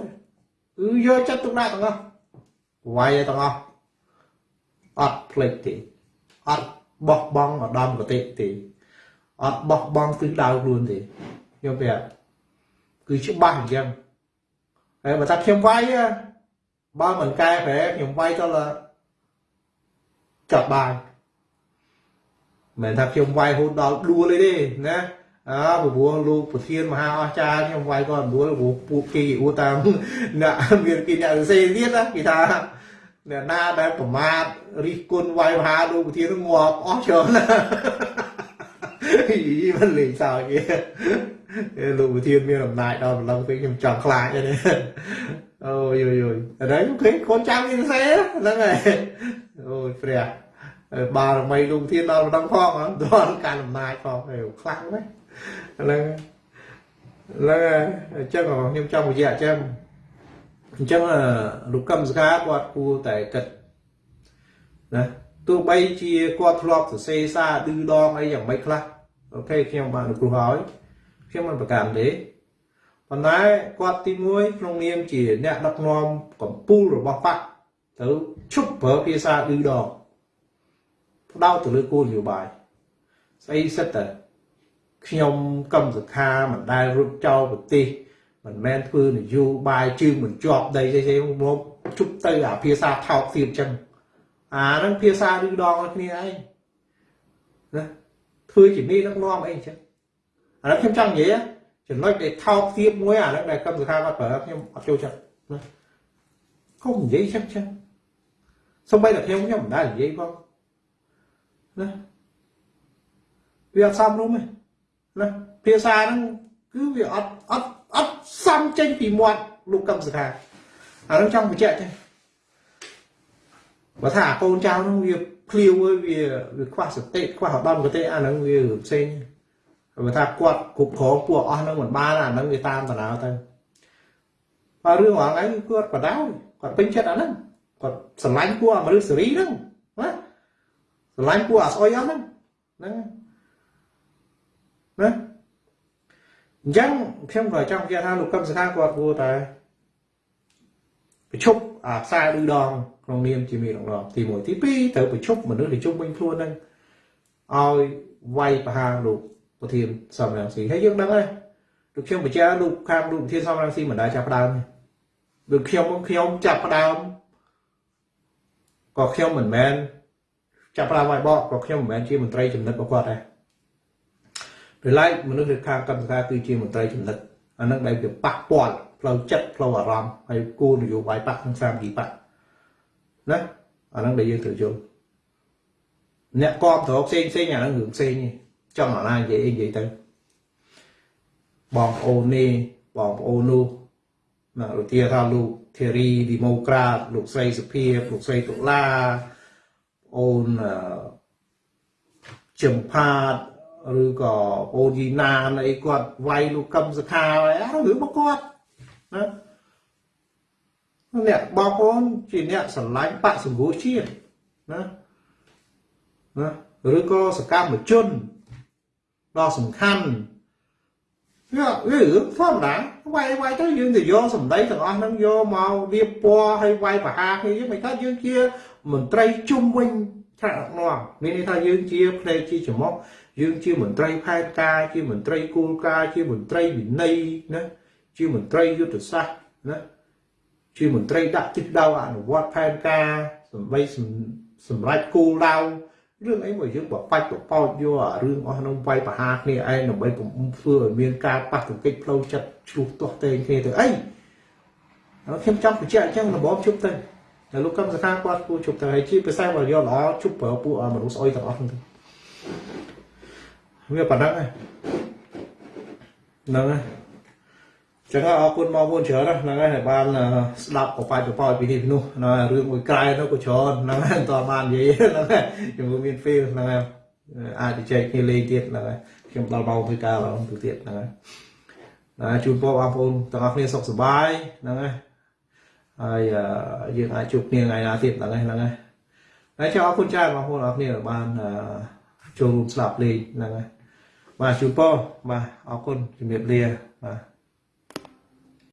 គឺយកចិត្តទុកដាក់ទាំងអស់វាយទាំងអស់អត់ភ្លេចទេអត់បោះបង់ឧត្តមគតិទេអត់បោះបង់ទិសដៅខ្លួនទេខ្ញុំប្រាប់គឺច្បាស់អញ្ចឹងហើយបើថាខ្ញុំវាយ បើមិនកែប្រែខ្ញុំវាយទៅចាប់បានមិនថាខ្ញុំវាយហូតដល់ដួលទេណាអើព្រោះលោកប្រធានមហាអស្ចារ្យខ្ញុំវាយគាត់ដួលព្រោះពួកគេអ៊ូតាមអ្នកមានគេអ្នកសេទៀតគេថាអ្នកណាដែលប្រមាថរិះគន់វាយមហាលោកប្រធានងាប់អស់ច្រើនណាយីមិនលេងសើចទេ លោកប្រធានមានអំណាចដល់ម្លឹងពេកខ្ញុំចង់ខ្លាចទេអូយយយអរេខ្ញុំឃើញកូនចាំមានសេហ្នឹងហើយអូយព្រះបារមីលោកប្រធានដល់ម្ដងផងដល់ការអំណាចផងខ្លាំងណាស់ហ្នឹងហ្នឹងអញ្ចឹងខ្ញុំចង់និយាយអញ្ចឹងអញ្ចឹងលោកកឹមសខាគាត់គួរតែគិតណាទោះបីជាគាត់ធ្លាប់សរសេរសារឌឺដងអីយ៉ាងម៉េចខ្លះអូខេខ្ញុំបានអនុគ្រោះហើយ ខ្ញុំមិនប្រកាន់ទេប៉ុន្តែគាត់ទី1ក្នុងនាមជាអ្នកដឹកនាំកម្ពុជារបស់បកទៅឈប់ប្រើភាសាឌឺដងផ្ដោតទៅលើគោលនយោបាយស្អីសិតតែខ្ញុំកឹមសខាមិនដែលរត់ចោលប្រទេសមិនមែនធ្វើនយោបាយជើងមិនជាប់ដីទេទេមកជប់ទៅអាភាសាថោកទៀតអញ្ចឹងអាហ្នឹងភាសាឬដងគ្នាឯងណាធ្វើជានេះដឹកនាំអីអញ្ចឹង អានេះខ្ញុំចង់និយាយចំណុចដែលថោកទៀតមួយអាហ្នឹងដែលកម្មសខាគាត់ប្រើខ្ញុំអត់ចូលចិត្តណាកុំនិយាយចឹងចឹងសូម្បីតែខ្ញុំខ្ញុំមិនដែលនិយាយផងណាវាអត់សមរម្យទេណាភាសាហ្នឹងគឺវាអត់អត់អត់សំចេញពីមាត់លោកកឹមសុខាអានឹងចង់បញ្ជាក់ទេបើថាកូនចៅនោះវាភ្លាវវាវាខ្វះសតិខ្វះឧត្តមគតិអានឹងវាផ្សេង បើថាគាត់គ្រប់គ្រងពួកអស់នឹងមិនបានអានឹងវាតាមតារាទៅបើរឿងរងហ្នឹងគាត់បដៅគាត់ពេញចិត្តអាហ្នឹងគាត់ស្រឡាញ់ពួកអមរិសេរីហ្នឹងណាស្រឡាញ់ពួកអាស្អុយអស់ហ្នឹងហ្នឹងណាអញ្ចឹងខ្ញុំក៏ចង់និយាយថាលោកកឹមសុខាគាត់គួរតែប្រជុំអាខ្សែឬដងក្នុងនាមជាមេដឹកនាំទី1ទី2ត្រូវប្រជុំមនុស្សដែលជុំវិញខ្លួននឹងឲ្យវាយប្រហារលោក ប្រធានសំរងស៊ីហើយយើងដឹងហើយលោកខ្ញុំបញ្ជាក់លោកខាងលោកប្រធានសំរងស៊ីមិនដែលចាប់ផ្ដើមដូចខ្ញុំខ្ញុំចាប់ផ្ដើមក៏ខ្ញុំមិនមែនចាប់ផ្ដើមឲ្យបកក៏ខ្ញុំមិនមែនជាមន្ត្រីចំណិតរបស់គាត់ដែរដោយឡែកមនុស្សនៅខាងកម្មការគឺជាមន្ត្រីចំណិតអានឹងដែលវាប៉ះពាល់ផ្លូវចិត្តផ្លូវអារម្មណ៍ហើយគោលនយោបាយបកក្នុងសាមគ្គីបកណាអានឹងដែលយើងត្រូវយល់អ្នកគ្រប់គ្រងផ្សេងផ្សេងអានឹងរឿងផ្សេង ចង់អាណានិយាយអីនិយាយទៅបងប្អូននេះបងប្អូននោះណាឧទាហរណ៍លោកធីរីឌីម៉ូក្រាតលោកស្រីសុភាលោកស្រីតុលាអូនចំផាតឬក៏អូនយីណានអីគាត់វាយលោកកឹមសខាអីរឿងរបស់គាត់ណាអ្នកបងប្អូនជាអ្នកស្រឡាញ់បកសង្គ្រោះជាតិណាណាឬក៏សកម្មជន ដ៏សំខាន់វាវារឿងធម្មតាវាយវាយទៅយើងទៅយកសម្ដីទាំងអស់ហ្នឹងយកមករៀបពណ៌ឲ្យវាយបហាគ្នាយើងមិនថាយើងជាមន្ត្រីជុំវិញថ្នាក់ដឹកនាំមានន័យថាយើងជាផ្នែកជាចំមុខយើងជាមន្ត្រីផែនការជាមន្ត្រីគោលការណ៍ជាមន្ត្រីវិន័យណាជាមន្ត្រីយុទ្ធសាស្ត្រណាជាមន្ត្រីដាក់ទិសដៅអនុវត្តផែនការសម្បីសម្រាប់គោលដៅ រឿងអីមកយើងបបាច់បបោចយកអារឿងអស់នោះវាយប្រហារគ្នាឯងដើម្បីកុំធ្វើឲ្យមានការប៉ះទង្គិចផ្លូវចិត្តឆ្លោះទាស់ទែងគ្នាទៅអីហើយខ្ញុំចង់បញ្ជាក់អញ្ចឹងរបបជប់ទៅតែលោកកម្មសខាគាត់គួរជប់ទៅហើយជាពិសេសបើយកល្អជប់ប្រើពួកមនុស្សស្អុយទាំងអស់ហ្នឹងទៅវាប៉ុណ្ណឹងហើយហ្នឹងហើយ ចឹងអរគុណមកមុនច្រើនណាស់ហ្នឹងហើយបានស្ដាប់បបាច់បបោចពីនេះពីនោះហ្នឹងហើយរឿងមួយក្រែនោះក៏ច្រើនហ្នឹងហើយតើបាននិយាយហ្នឹងហើយជាមួយមាន feel ហ្នឹងហើយអាចទៅចែកគ្នាលេងទៀតហ្នឹងហើយខ្ញុំដល់មកធ្វើការឡើងទៅទៀតហ្នឹងហើយណាជូនពរបងប្អូនទាំងអស់គ្នាសុខសប្បាយហ្នឹងហើយហើយយើងអាចជួបគ្នាថ្ងៃណាទៀតហ្នឹងហើយហ្នឹងហើយហើយចាអរគុណច្រើនបងប្អូនអរគ្នាបានចូលរួមស្ដាប់លេងហ្នឹងហើយបាទជូនពរបាទអរគុណជំរាបលាបាទ